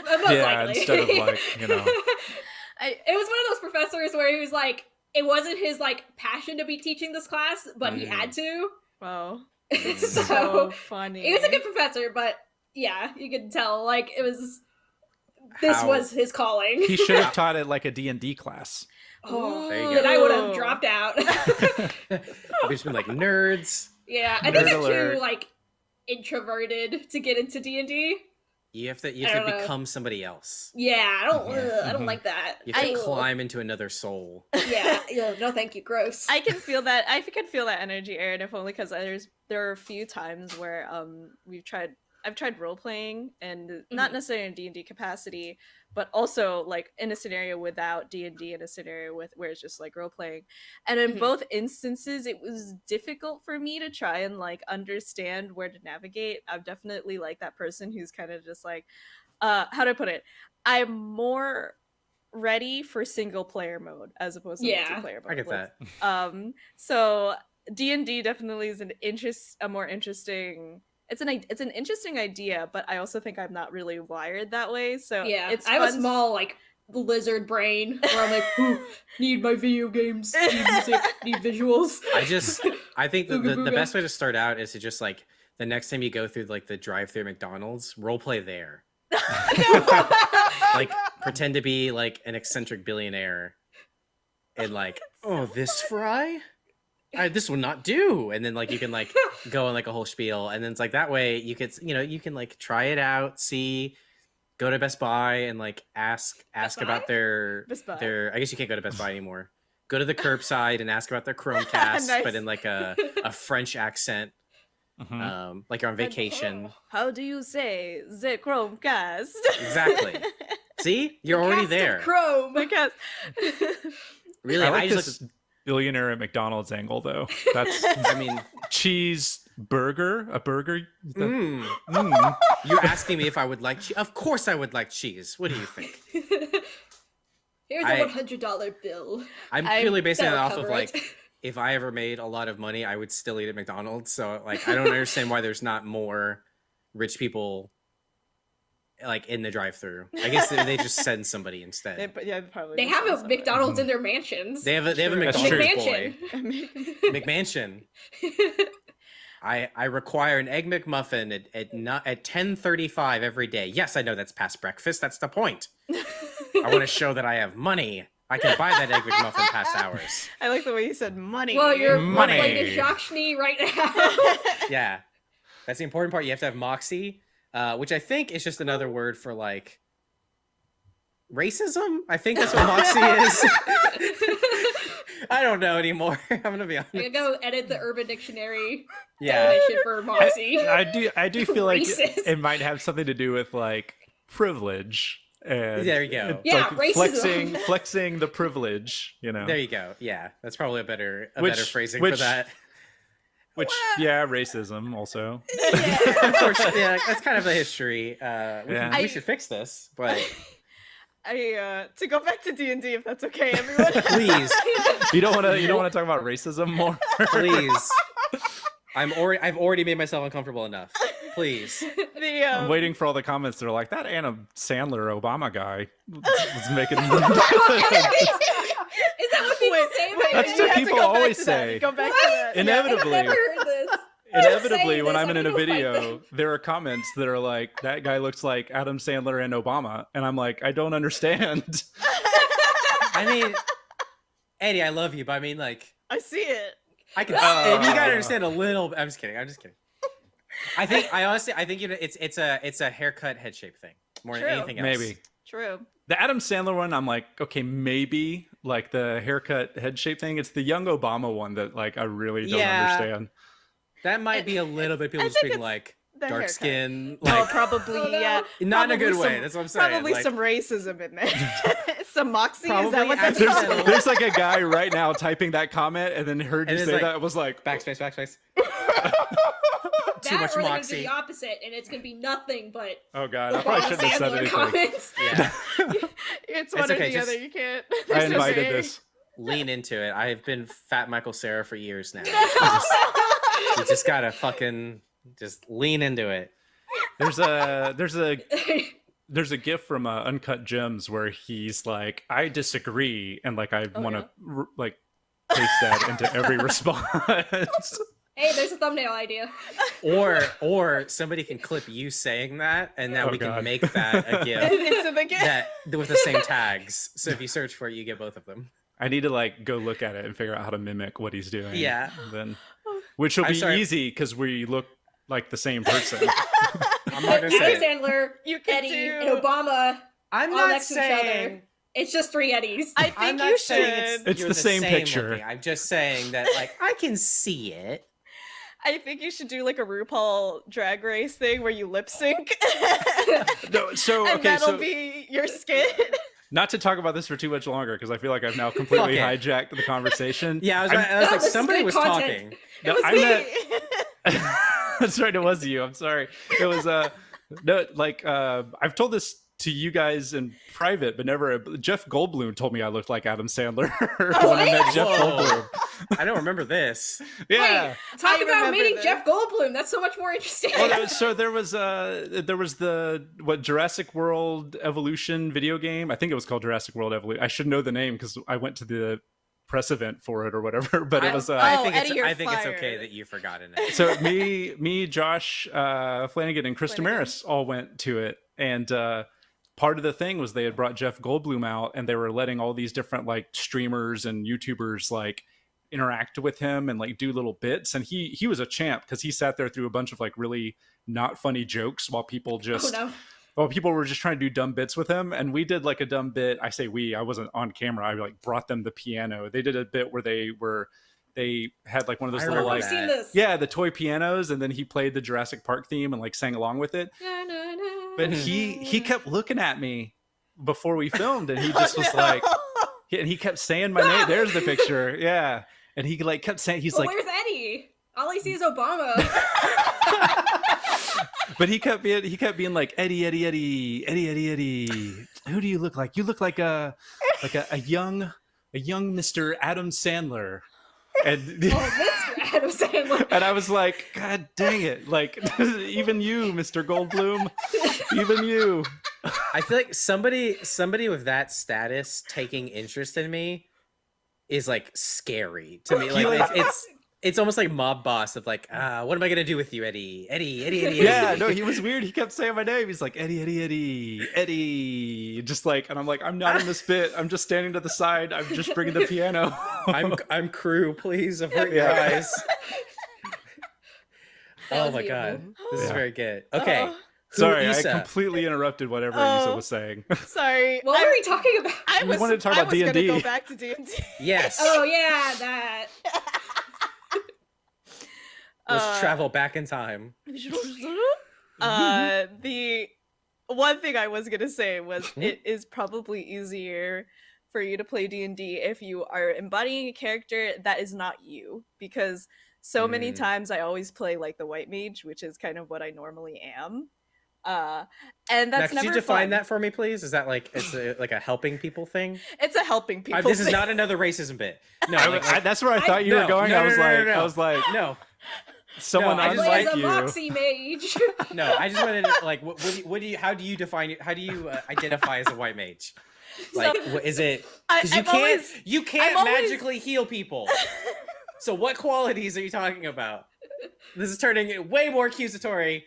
likely. instead of, like, you know. I, it was one of those professors where he was like, it wasn't his like passion to be teaching this class, but he Mm. had to. wow, Mm. so so funny. he was a good professor, but yeah, you could tell like it was. This How- was his calling. he should have taught it like a d&d class oh, There then. I would have dropped out. We've just been like nerds. yeah, I think Nerd I'm alert. too like introverted to get into D and D. You have to you have to don't know. become somebody else. Yeah, I don't. Mhm. ugh, I don't Mhm. like that. You have to Ew. climb into another soul. Yeah, ew, no, thank you. Gross. I can feel that. I can feel that energy, Aaron. If only because there's there are a few times where um we've tried. I've tried role playing and not Mhm. necessarily in D and D capacity, but also like in a scenario without D and D, in a scenario with where it's just like role playing. And in Mhm. both instances, it was difficult for me to try and like understand where to navigate. I'm definitely like that person who's kind of just like, uh, how do I put it? I'm more ready for single player mode as opposed to Yeah. multiplayer mode. I get that. um so d&d definitely is an interest a more interesting it's an it's an interesting idea but i also think i'm not really wired that way so yeah, it's I have a small like lizard brain where I'm like, need my video games, need music, need visuals. I just I think the, the, the best way to start out is to just like the next time you go through like the drive through McDonald's, role play there. Like pretend to be like an eccentric billionaire and like, oh, this fry? I, this will not do. And then like you can like go on like a whole spiel and then it's like that way you could you know you can like try it out see go to best buy and like ask ask about their their i guess you can't go to best buy anymore go to the curbside and ask about their chromecast Nice. but in like a, a french accent Mhm. um like you're on vacation how do you say the chromecast Exactly. see you're already Cast of there Chrome. Chromecast. really I i, just this billionaire at McDonald's angle though. That's i mean cheese burger, a burger. The- mm, mm. you're asking me if i would like cheese of course i would like cheese what do you think Here's I- a one hundred dollar bill. i'm I- purely basing it That'll off of cover like if I ever made a lot of money, I would still eat at McDonald's. So like I don't understand why there's not more rich people like in the drive-through. I guess they, they just send somebody instead. They, yeah, probably. They have a somebody. McDonald's mm-hmm. in their mansions. They have a they have a True. That's McDonald's true. boy. McMansion. I I require an egg McMuffin at at not at ten thirty five every day. Yes, I know that's past breakfast. That's the point. I want to show that I have money. I can buy that egg McMuffin past hours. I like the way you said money. well, you're Money. playing a Jacques right now. Yeah, that's the important part. You have to have moxie, uh, which I think is just another word for like racism. I think that's what moxie is. I don't know anymore. I'm gonna be I gotta honest. go edit the Urban Dictionary Yeah, definition for Moxie. I do I do feel like Racist. it might have something to do with like privilege and There you go. Yeah, like racism. flexing flexing the privilege, you know. there you go. Yeah, that's probably a better a Which- better phrasing which- for that. Which yeah, racism also. Unfortunately, yeah, that's kind of the history. Uh, we, Yeah. can- we I- should fix this, but I uh to go back to D and D if that's okay, everyone. please, You don't want to you don't want to talk about racism more. please. I'm already. I've already made myself uncomfortable enough. Please. the um, I'm waiting for all the comments. They're like that Adam Sandler Obama guy was making. Is that what people Wait, say wait, about That's you? you what people always say. Go back What? to that. And yeah. Inevitably. I've never heard this. Inevitably, when I'm in I'm a video, there are comments that are like, "That guy looks like Adam Sandler and Obama," and I'm like, "I don't understand." I mean, Eddie, I love you, but I mean, like, I see it. I can. Uh. you gotta understand a little. I'm just kidding. I'm just kidding. I think. I honestly. I think you know. It's it's a it's a haircut head shape thing more True. than anything else. Maybe True. the Adam Sandler one, I'm like, okay, maybe like the haircut head shape thing. It's the young Obama one that like I really don't Yeah. understand. That might be a little bit people I just being like The dark haircut. skin, oh, like probably Oh, no. yeah. not in a good probably way. That's what I'm saying. Probably like, some racism in there. some moxie. Is that what that's. There's, called? Accidental. there's like a guy right now typing that comment and then heard And you it's say like, that was like, backspace, backspace. Too that much or they're gonna do moxie. the opposite, and it's gonna be nothing but oh god, I probably shouldn't have said anything. comments. Yeah, it's one or okay, the just- other. You can't. I There's no invited this. lean into it. I have been Fat Michael Cera for years now. You just, you just gotta fucking just lean into it. There's a there's a there's a gif from uh, Uncut Gems where he's like, I disagree, and like I Oh, want to r- like paste that into every response. hey, there's a thumbnail idea. Or or somebody can clip you saying that, and now Oh, we God. can make that a gif It's in the that with the same tags. So if you search for it, you get both of them. I need to like go look at it and figure out how to mimic what he's doing. Yeah. Then, which will I'm be sorry. easy because we look like the same person. I'm not gonna Adam say. It. Sandler, You can Eddie, do- and Obama. I'm all not next to each other. It's just three Eddies. I think I'm not you should. It's you're the same picture. looking. I'm just saying that like I can see it. I think you should do like a RuPaul drag race thing where you lip sync. no, so and okay, that'll so be your skit. not to talk about this for too much longer because I feel like I've now completely Fuck hijacked the conversation. Yeah, I was, I'm- was like this somebody good was content. talking. No, it was I me. Meant- That's right. It was you. I'm sorry. It was uh no like uh I've told this to you guys in private, but never. Jeff Goldblum told me I looked like Adam Sandler when I met Jeff Goldblum. I don't remember this. Yeah. Wait, talk I about meeting this. Jeff Goldblum. That's so much more interesting. Well, there was- so there was uh there was the what Jurassic World Evolution video game. I think it was called Jurassic World Evolution. I should know the name because I went to the press event for it or whatever. But it was uh, I Oh, think Eddie, it's you're I think it's okay that you've forgotten it. so me me josh uh flanagan and chris Flanagan. Demarais all went to it and uh part of the thing was they had brought jeff goldblum out and they were letting all these different like streamers and youtubers like interact with him and like do little bits and he he was a champ because he sat there through a bunch of like really not funny jokes while people oh just no. Well people were just trying to do dumb bits with him and we did like a dumb bit i say we i wasn't on camera i like brought them the piano they did a bit where they were they had like one of those I little like yeah the toy pianos and then he played the jurassic park theme and like sang along with it but he he kept looking at me before we filmed and he Oh, just was no. like and he kept saying my name there's the picture yeah and he like kept saying he's But like where's Eddie? All I see is Obama. But he kept being he kept being like Eddie Eddie Eddie Eddie Eddie Eddie. Who do you look like? You look like a like a, a young a young Mr. Adam Sandler. and Oh, Mr. Adam Sandler. and I was like, God dang it! Like even you, Mr. Goldblum, even you. I feel like somebody somebody with that status taking interest in me is like scary to me. Like like- it's, it's it's almost like mob boss of like, ah, what am I gonna do with you, Eddie? Eddie, Eddie, Eddie, Eddie. Yeah, no, he was weird. He kept saying my name. He's like Eddie, Eddie, Eddie, Eddie, just like, and I'm like, I'm not in this bit. I'm just standing to the side. I'm just bringing the piano. I'm I'm crew, please avert your eyes. Oh my beautiful. god, this is very good. Okay, Oh, who- Sorry, I completely interrupted whatever Oh. Yssa was saying. sorry. What were we talking about? I We was, wanted to talk I about gonna D&D. go back to D and D. yes. Oh yeah, that. Let's Uh, travel back in time. uh the one thing i was gonna say was Mhm. it is probably easier for you to play d&d if you are embodying a character that is not you because so many Mm. times i always play like the white mage which is kind of what i normally am uh and Now, that's could you define fun. that for me, please? Is that like it's a, like a helping people thing? it's a helping I- people this is not another racism bit. No, I, like, I- that's where I I- thought you no, were going. no, I was no, no, like, no. I was like, no, someone I I just play unlike as a you. Moxie mage. no. I just wanted to like, what, what, do you, what do you? How do you define? it? How do you uh, identify as a white mage? Like, So- what, is it? Because you I'm can't, always- you can't I'm always- magically heal people. So, what qualities are you talking about? This is turning way more accusatory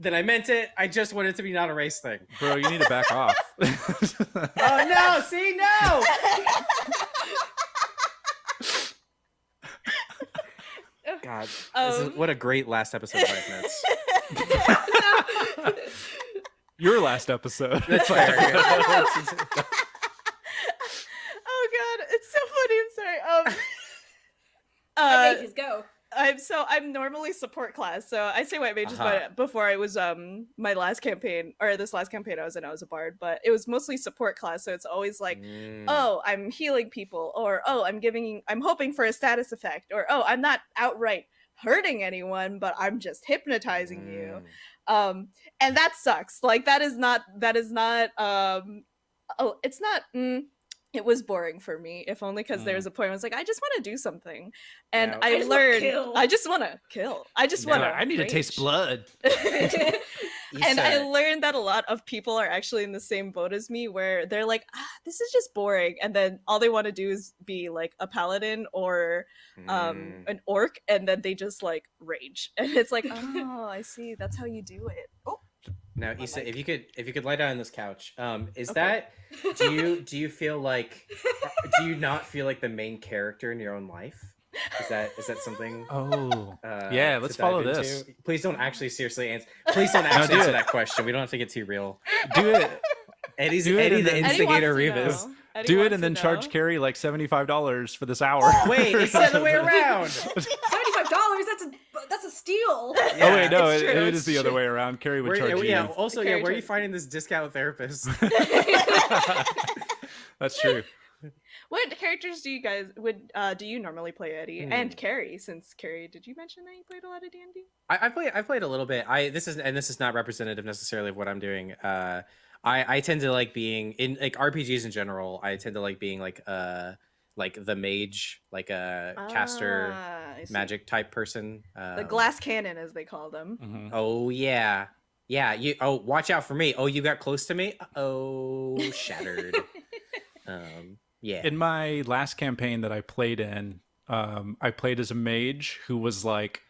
than I meant it. I just wanted it to be not a race thing. bro, you need to back off. Oh no! See, no. God, this is, Um, what a great last episode of Life Notes. Your last episode. That's fair. oh god it's so funny i'm sorry um White uh, mages go. I'm so I'm normally support class, so I say white mages, Uh-huh. but before I was um my last campaign or this last campaign I was in, I was a bard, but it was mostly support class, so it's always like, Mm. oh, I'm healing people, or oh, I'm giving, I'm hoping for a status effect, or oh, I'm not outright hurting anyone, but I'm just hypnotizing you, Mm. um, and that sucks. Like that is not that is not um, oh, it's not. Mm, it was boring for me, if only because there Mm. was a point where I was like, I just want to do something, and Yeah. I, I learned. I just want to kill. I just Yeah. want to. I need to taste blood. and I learned that a lot of people are actually in the same boat as me, where they're like, ah, "This is just boring," and then all they want to do is be like a paladin or um mm. an orc, and then they just like rage, and it's like, "Oh, I see. That's how you do it." Oh, Now, my Yssa, mic. if you could, if you could lie down on this couch, um, is Okay. that do you do you feel like do you not feel like the main character in your own life? Is that is that something? Oh, Uh, Yeah, let's follow into? this. Please don't actually seriously answer. Please don't No, do answer it. that question. We don't have to get too real. do it. Eddie's Do it Eddie, and the then- Eddie instigator wants Revis. Eddie Do it and to then charge know. Kerry like seventy five dollars for this hour. Wait, it's the other way around. Seventy-five dollars. That's a that's a steal. Oh wait, no, It's it, it's is the other way around. Kerry would Where, charge you. yeah. Also, yeah. Where are you finding this discount therapist? That's true. What characters do you guys would uh do you normally play Eddie Hmm. and Kerry? Since Kerry, did you mention that you played a lot of D and D? I, I play. I played a little bit. I this is and this is not representative necessarily of what I'm doing. Uh, I I tend to like being in like RPGs in general. I tend to like being like uh like the mage, like a caster, Ah, I see. magic type person. the Um, glass cannon, as they call them. Mhm. Oh yeah, yeah. You. Oh, watch out for me. Oh, you got close to me. Oh, shattered. um. Yeah. In my last campaign that I played in, um, I played as a mage who was like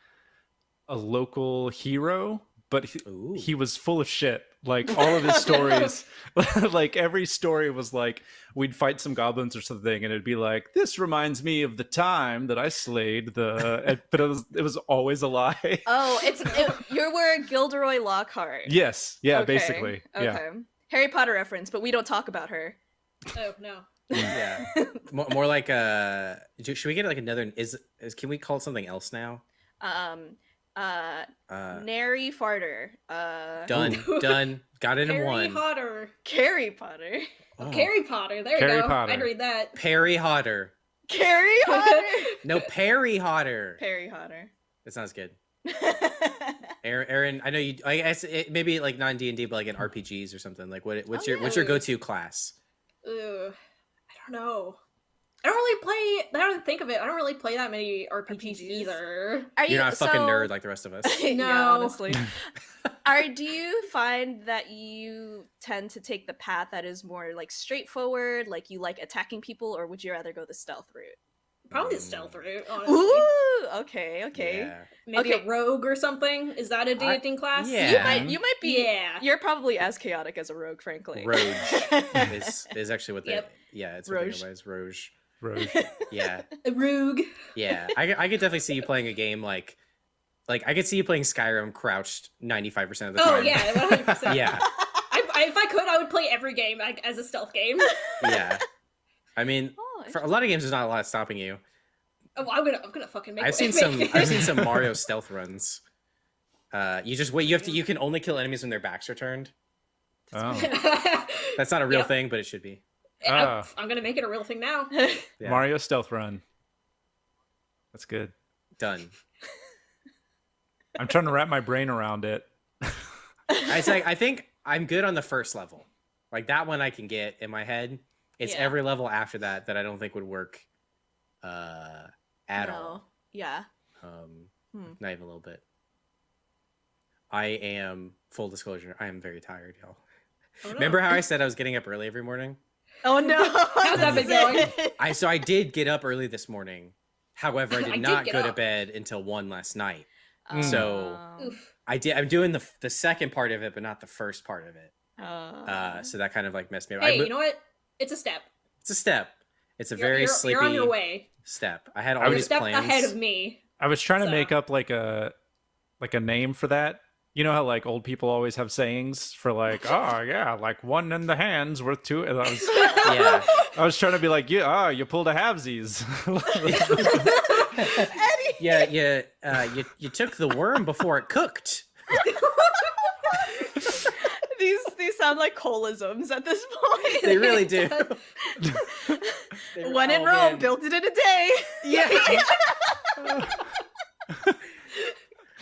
a local hero, but he, he was full of shit. Like all of his stories, like every story was like we'd fight some goblins or something, and it'd be like, "This reminds me of the time that I slayed the," but it was it was always a lie. Oh, it's it, you were Gilderoy Lockhart. yes, yeah, Okay, basically, yeah. Harry Potter reference, but we don't talk about her. Oh no. yeah. more, more like uh. Should we get like another? Is is? Can we call it something else now? Um, uh, Uh. Nary Farter. Uh, Done. Done. Got it in Harry one. Potter. Kerry Potter. Oh. Kerry Potter. There Kerry you go. Potter. I'd read that. Perry Hotter. Kerry Potter. No, Perry Hotter. Perry Potter. That sounds good. Aaron, Aaron, I know you. I guess it, maybe like non D and D, but like in RPGs or something. Like, what? What's Oh, your What's your go to class? Ugh. I don't know. I don't really play. I don't think of it. I don't really play that many RPGs, RPGs? either. Are You're not a fucking so- nerd like the rest of us. yeah, No. honestly. Are do you find that you tend to take the path that is more like straightforward, like you like attacking people, or would you rather go the stealth route? Probably the Mm. stealth route. Honestly, Ooh, okay, okay. Yeah. maybe okay. a rogue or something. Is that a dating class? yeah. You might you might be Yeah. you're probably as chaotic as a rogue, frankly. Rogue is is actually what they Yep. yeah, it's what they Rogue. go by is Roge. Rogue. Yeah. Rogue. Yeah. I I could definitely see you playing a game like like I could see you playing Skyrim crouched 95% of the time. Oh yeah, one hundred percent. Yeah. I, I, if I could, I would play every game like as a stealth game. Yeah. I mean, Oh, for a lot of games there's not a lot stopping you. Oh, I'm gonna, I'm gonna fucking make. I've seen make some it. I've seen some Mario stealth runs. Uh you just wait you have to you can only kill enemies when their backs are turned. Oh. That's not a real Yep. thing, but it should be. I'm, Ah. I'm gonna make it a real thing now. Yeah. Mario Stealth Run. That's good. done. I'm trying to wrap my brain around it. I say I think I'm good on the first level. Like that one I can get in my head. It's Yeah. every level after that that I don't think would work uh at No. all. Yeah. Um Hmm. not even a little bit. I am full disclosure, I am very tired, y'all. Oh, no. Remember how I said I was getting up early every morning? Oh no. How's that been going? I so I did get up early this morning. However, I I did did not get go to bed until one last night. Um, So- Oof. I did I'm doing the the second part of it, but not the first part of it. Uh, Uh so that kind of like messed me up. I Hey, mo- you know what? It's a step. it's a step. It's a You're- very you're, sleepy You're on your way. step. I had all I You're these step plans. ahead of me. I was trying to make up like a like a name for that. You know how like old people always have sayings for like, oh yeah, like one in the hands worth two. And I was Yeah. I was trying to be like, yeah, ah, you pulled a halvesies. Eddie. Yeah, yeah. Uh, you you took the worm before it cooked. these these sound like colisms at this point. They really do. One in Oh, Rome, man. built it in a day. Yeah.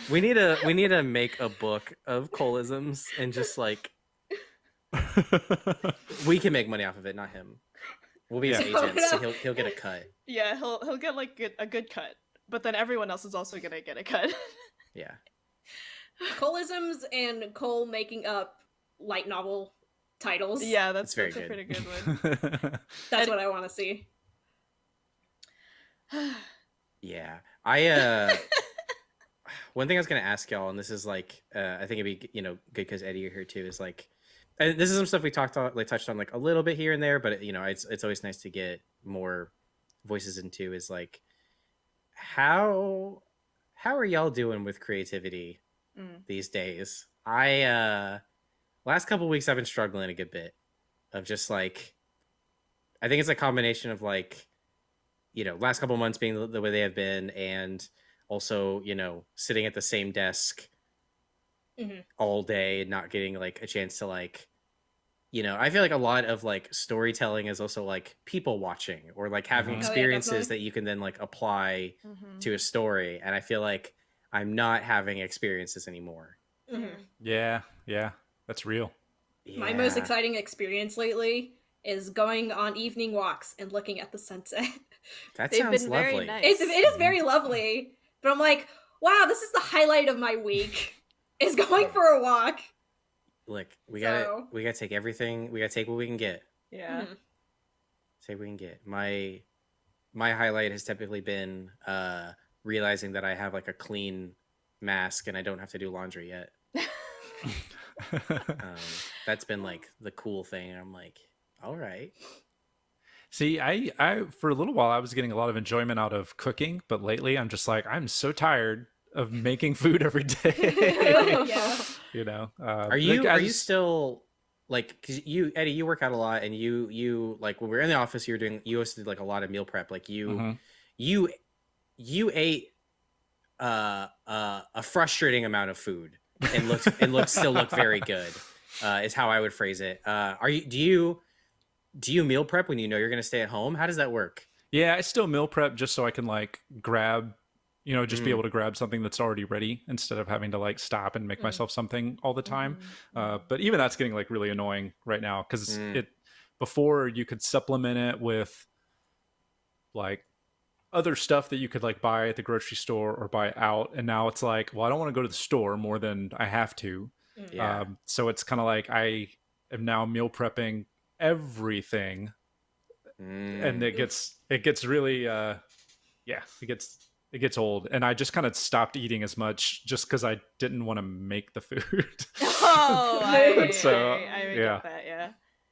We need a we need to make a book of colisms and just like we can make money off of it, not him. We'll be his Yeah. agents, so he'll he'll get a cut. Yeah, he'll he'll get like good, a good cut, but then everyone else is also gonna get a cut. Yeah. Colisms and Cole making up light novel titles. yeah, that's, That's very that's a good. pretty good one. That's what I want to see. Yeah. I uh one thing I was gonna ask y'all, and this is like uh I think it'd be you know good because Eddie you're here too, is like and this is some stuff we talked on like touched on like a little bit here and there, but you know, it's it's always nice to get more voices into is like how how are y'all doing with creativity Mm. these days? I uh last couple weeks I've been struggling a good bit of just like I think it's a combination of like you know last couple months being the, the way they have been and also you know sitting at the same desk Mhm. all day and not getting like a chance to like you know i feel like a lot of like storytelling is also like people watching or like having Mhm. Oh, yeah, experiences that you can then like apply Mhm. to a story and i feel like i'm not having experiences anymore Mhm. yeah, yeah, that's real. My most exciting experience lately is going on evening walks and looking at the sunset. that They've sounds been very lovely nice. It's, it is very lovely, but I'm like, wow, this is the highlight of my week. Is going for a walk. look we gotta we gotta take everything we gotta take what we can get Yeah. Mhm. take what we can get my my highlight has typically been uh realizing that i have like a clean mask and i don't have to do laundry yet um, that's been like the cool thing. I'm like, all right, See, I, I for a little while I was getting a lot of enjoyment out of cooking, but lately I'm just like I'm so tired of making food every day. Yeah. You know, uh, are you like, I are you just- still like 'cause you Eddie? You work out a lot, and you you like when we were in the office, you were doing you also did like a lot of meal prep. Like you Mhm. you you ate uh, uh, a frustrating amount of food and looked and looked still look very good. Uh, is how I would phrase it. Uh, are you do you do you meal prep when you know you're going to stay at home? How does that work? Yeah, I still meal prep just so I can like grab, you know, just be Mhm. able to grab something that's already ready instead of having to like stop and make Mm. myself something all the time. Mhm. Uh, but even that's getting like really annoying right now because Mm. it before you could supplement it with like other stuff that you could like buy at the grocery store or buy out and now it's like well i don't want to go to the store more than i have to Mm. Yeah. um, so it's kind of like i am now meal prepping everything and Mm. it gets it gets really uh yeah it gets it gets old and i just kind of stopped eating as much just because i didn't want to make the food Oh, I, So, I, I yeah. get that. Yeah.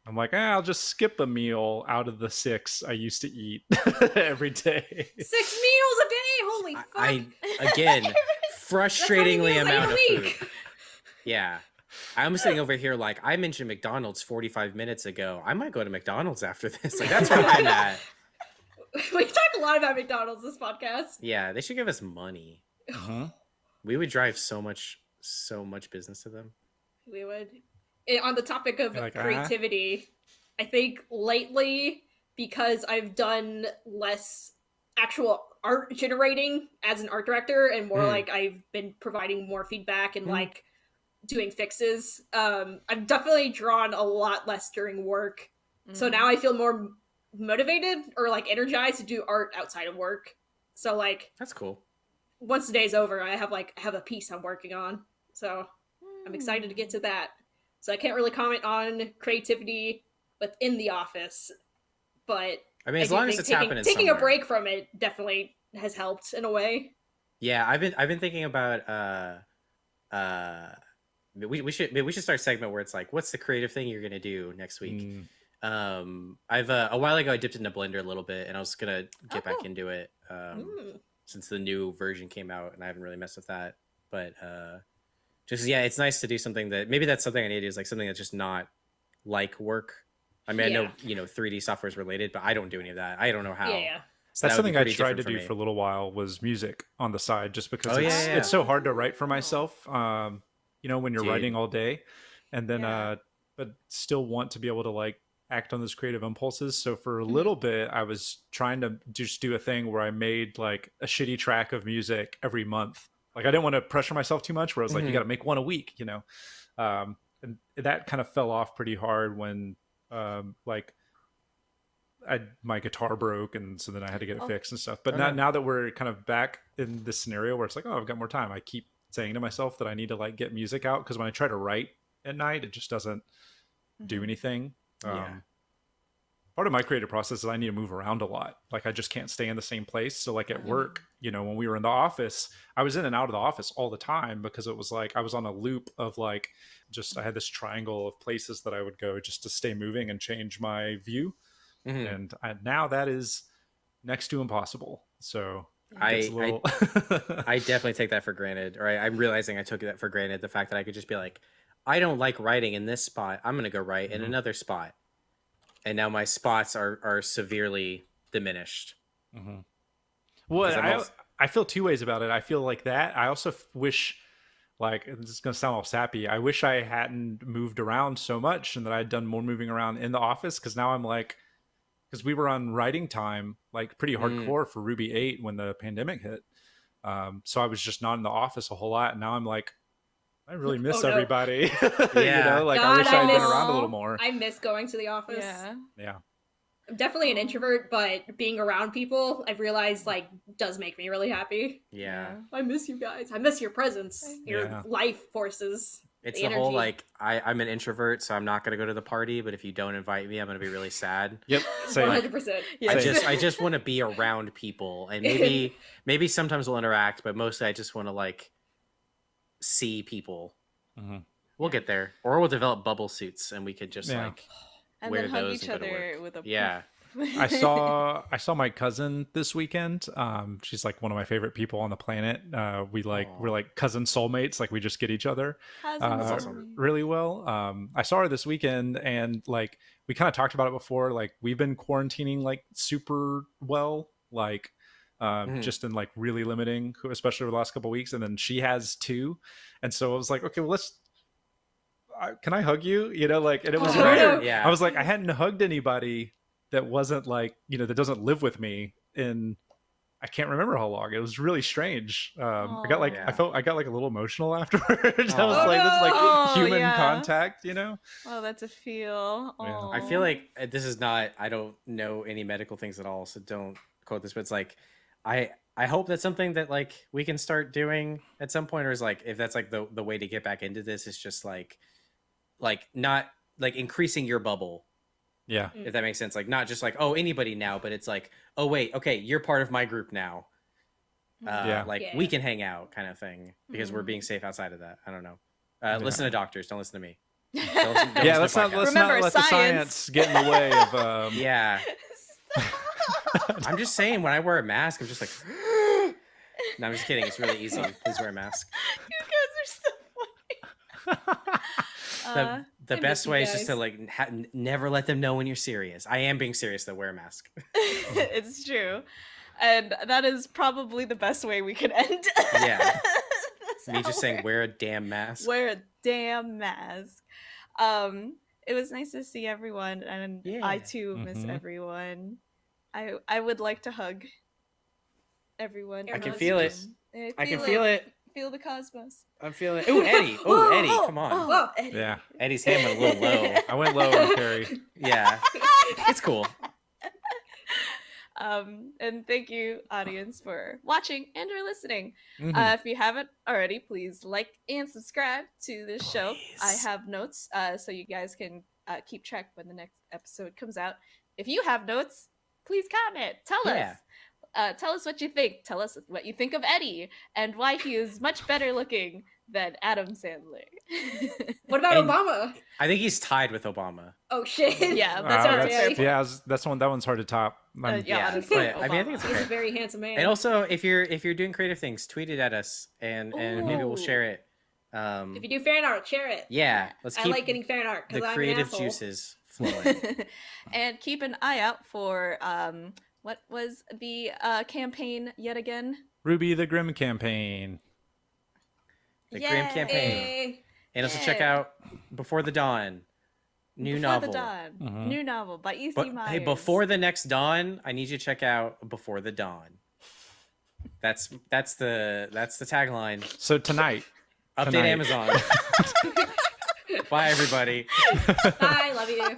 i'm like eh, i'll just skip a meal out of the six i used to eat every day Six meals a day. Holy fuck! I again frustratingly That's how many amount of meals I eat a food. Yeah. I'm sitting over here like I mentioned McDonald's 45 minutes ago. I might go to McDonald's after this. Like that's where I'm at. we talked a lot about McDonald's this podcast. Yeah, they should give us money. Mhm. We would drive so much so much business to them. We would. On the topic of You're like, "Ah?" creativity, I think lately because I've done less actual art generating as an art director and more Mm. like I've been providing more feedback and Mm. like doing fixes. Um, I've definitely drawn a lot less during work. So Mhm. now I feel more motivated or like energized to do art outside of work. So like That's cool. once the day's over, I have like I have a piece I'm working on. So I'm excited to get Mm. to that. So I can't really comment on creativity within the office, but I mean, as do long as it's taking, happening taking a break from it definitely has helped in a way. Yeah, I've been I've been thinking about uh uh we, we should we should start a segment where it's like what's the creative thing you're going to do next week. Mm. Um I've uh, a while ago I dipped into Blender a little bit and I was going to get Oh, back into it. Um Mm. since the new version came out and I haven't really messed with that. But uh just yeah, it's nice to do something that maybe that's something I need to do is like something that's just not like work. I mean, I know you know 3D software is related, but I don't do any of that. I don't know how. Yeah, yeah. So That's that something I tried to different do me. for a little while was music on the side, just because Oh, it's, yeah, it's so hard to write for Oh. myself. Um, you know, when you're Dude. writing all day, and then Yeah. uh, but still want to be able to like act on those creative impulses. So for a Mhm. little bit, I was trying to just do a thing where I made like a shitty track of music every month. Like I didn't want to pressure myself too much. Where I was like, you Mhm. got to make one a week, you know. Um, and that kind of fell off pretty hard when um, like I my guitar broke and so then I had to get it Oh. fixed and stuff. But Oh, now no. now that we're kind of back in this scenario where it's like, oh, I've got more time, I keep saying to myself that I need to like get music out because when I try to write at night, it just doesn't do Mhm. anything. Um, Yeah. Part of my creative process is I need to move around a lot. Like I just can't stay in the same place. So like at work, you know, when we were in the office, I was in and out of the office all the time because it was like I was on a loop of like just I had this triangle of places that I would go just to stay moving and change my view Mhm. and I, now that is next to impossible. So I- it's a I- little- I definitely take that for granted, or I, I'm realizing I took that for granted. The fact that I could just be like, I don't like writing in this spot. I'm gonna go write in Mhm. another spot, and now my spots are are severely diminished. Mhm. Well, I, also- I feel two ways about it. I feel like that. I also wish, like, this is going to sound all sappy. I wish I hadn't moved around so much and that I'd done more moving around in the office because now I'm like, because we were on writing time, like, pretty Mm. hardcore for RWBY 8 when the pandemic hit. Um, so I was just not in the office a whole lot. And now I'm like, I really miss Oh, no. everybody. Yeah. you know, like, I God, wish I I had been around a little more. I miss going to the office. Yeah. yeah. I'm definitely an introvert, but being around people, I've realized like does make me really happy. Yeah, I miss you guys. I miss your presence, your Yeah. life forces. It's The the, whole like I I'm an introvert, so I'm not gonna go to the party. But if you don't invite me, I'm gonna be really sad. Yep. One hundred percent. Yeah. I just I just want to be around people, and maybe maybe sometimes we'll interact, but mostly I just want to like see people. Mhm. We'll get there, or we'll develop bubble suits, and we could just Yeah. like and wear then hug those each and go to other work. with a yeah. I saw I saw my cousin this weekend. Um, she's like one of my favorite people on the planet. Uh, we like Aw. we're like cousin soulmates. Like we just get each other uh, That's are awesome. me. really well. Um, I saw her this weekend, and like we kind of talked about it before. Like we've been quarantining like super well, like um, Mhm. just in like really limiting, especially over the last couple of weeks. And then she has two, and so I was like, okay, well let's. I can I hug you? You know, like, and it was Oh, weird. Yeah. I was like, I hadn't hugged anybody that wasn't like, you know, that doesn't live with me in I can't remember how long. It was really strange. Um, I got like, Aw. I felt, I got like a little emotional afterwards. I was Aw. like, this is like Oh, human yeah. contact, you know? Oh, that's a feel. Yeah. Oh. I feel like uh, this is not. I don't know any medical things at all, so don't quote this, but it's like I I hope that's something that like we can start doing at some point, or is like if that's like the the way to get back into this is just like like not like increasing your bubble Yeah. if that makes sense like not just like oh anybody now but it's like oh wait okay you're part of my group now uh, Yeah. like Yeah. we can hang out kind of thing because we're Mhm. being safe outside of that i don't know uh, Yeah. listen to doctors don't listen to me Don't listen- don't Yeah, listen let's not let's Remember, not let the science. science get in the way of um yeah i'm just saying when i wear a mask i'm just like no i'm just kidding it's really easy please wear a mask you guys are so funny. the, Uh, the I best way is just to like ha- never let them know when you're serious i am being serious though wear a mask it's true. And that is probably the best way we could end. Yeah. me just saying wear a damn mask wear a damn mask. Um, it was nice to see everyone, and I too miss Mhm. everyone. I I would like to hug everyone. I can feel it. room. i can feel it Feel the cosmos. i'm feeling Ooh, eddie oh eddie come on Whoa. Eddie. Yeah. Eddie's hand went a little low. I went low on Kerry. Yeah, it's cool. Um, and thank you, audience, for watching and or listening. Mhm. Uh, if you haven't already, please like and subscribe to this show. I have notes uh, so you guys can uh, keep track when the next episode comes out. If you have notes, please comment. Tell Yeah. us. Uh, tell us what you think. Tell us what you think of Eddie and why he is much better looking than Adam Sandler. What about And- Obama? I think he's tied with Obama. Oh shit. Yeah, that's not a that's, yeah, I was- that's one. That one's hard to top. Uh, yeah, Yeah, honestly, but, I mean, I think it's Obama. He's a very handsome man. And also, if you're if you're doing creative things, tweet it at us, and and maybe we'll share it. Um, if you do fan art, share it. yeah, let's I like getting fan art the because I'm an creative asshole. juices flowing. and keep an eye out for um what was the uh campaign yet again RWBY the Grimm campaign. The Grimm campaign. Yay. and also check out Before the Dawn, new Before novel. the Dawn. Mhm. New novel by E.C. But Myers. hey, before the next dawn, I need you to check out Before the Dawn. That's that's the that's the tagline. So tonight, Update Tonight. Amazon. Bye everybody. Bye. Love you.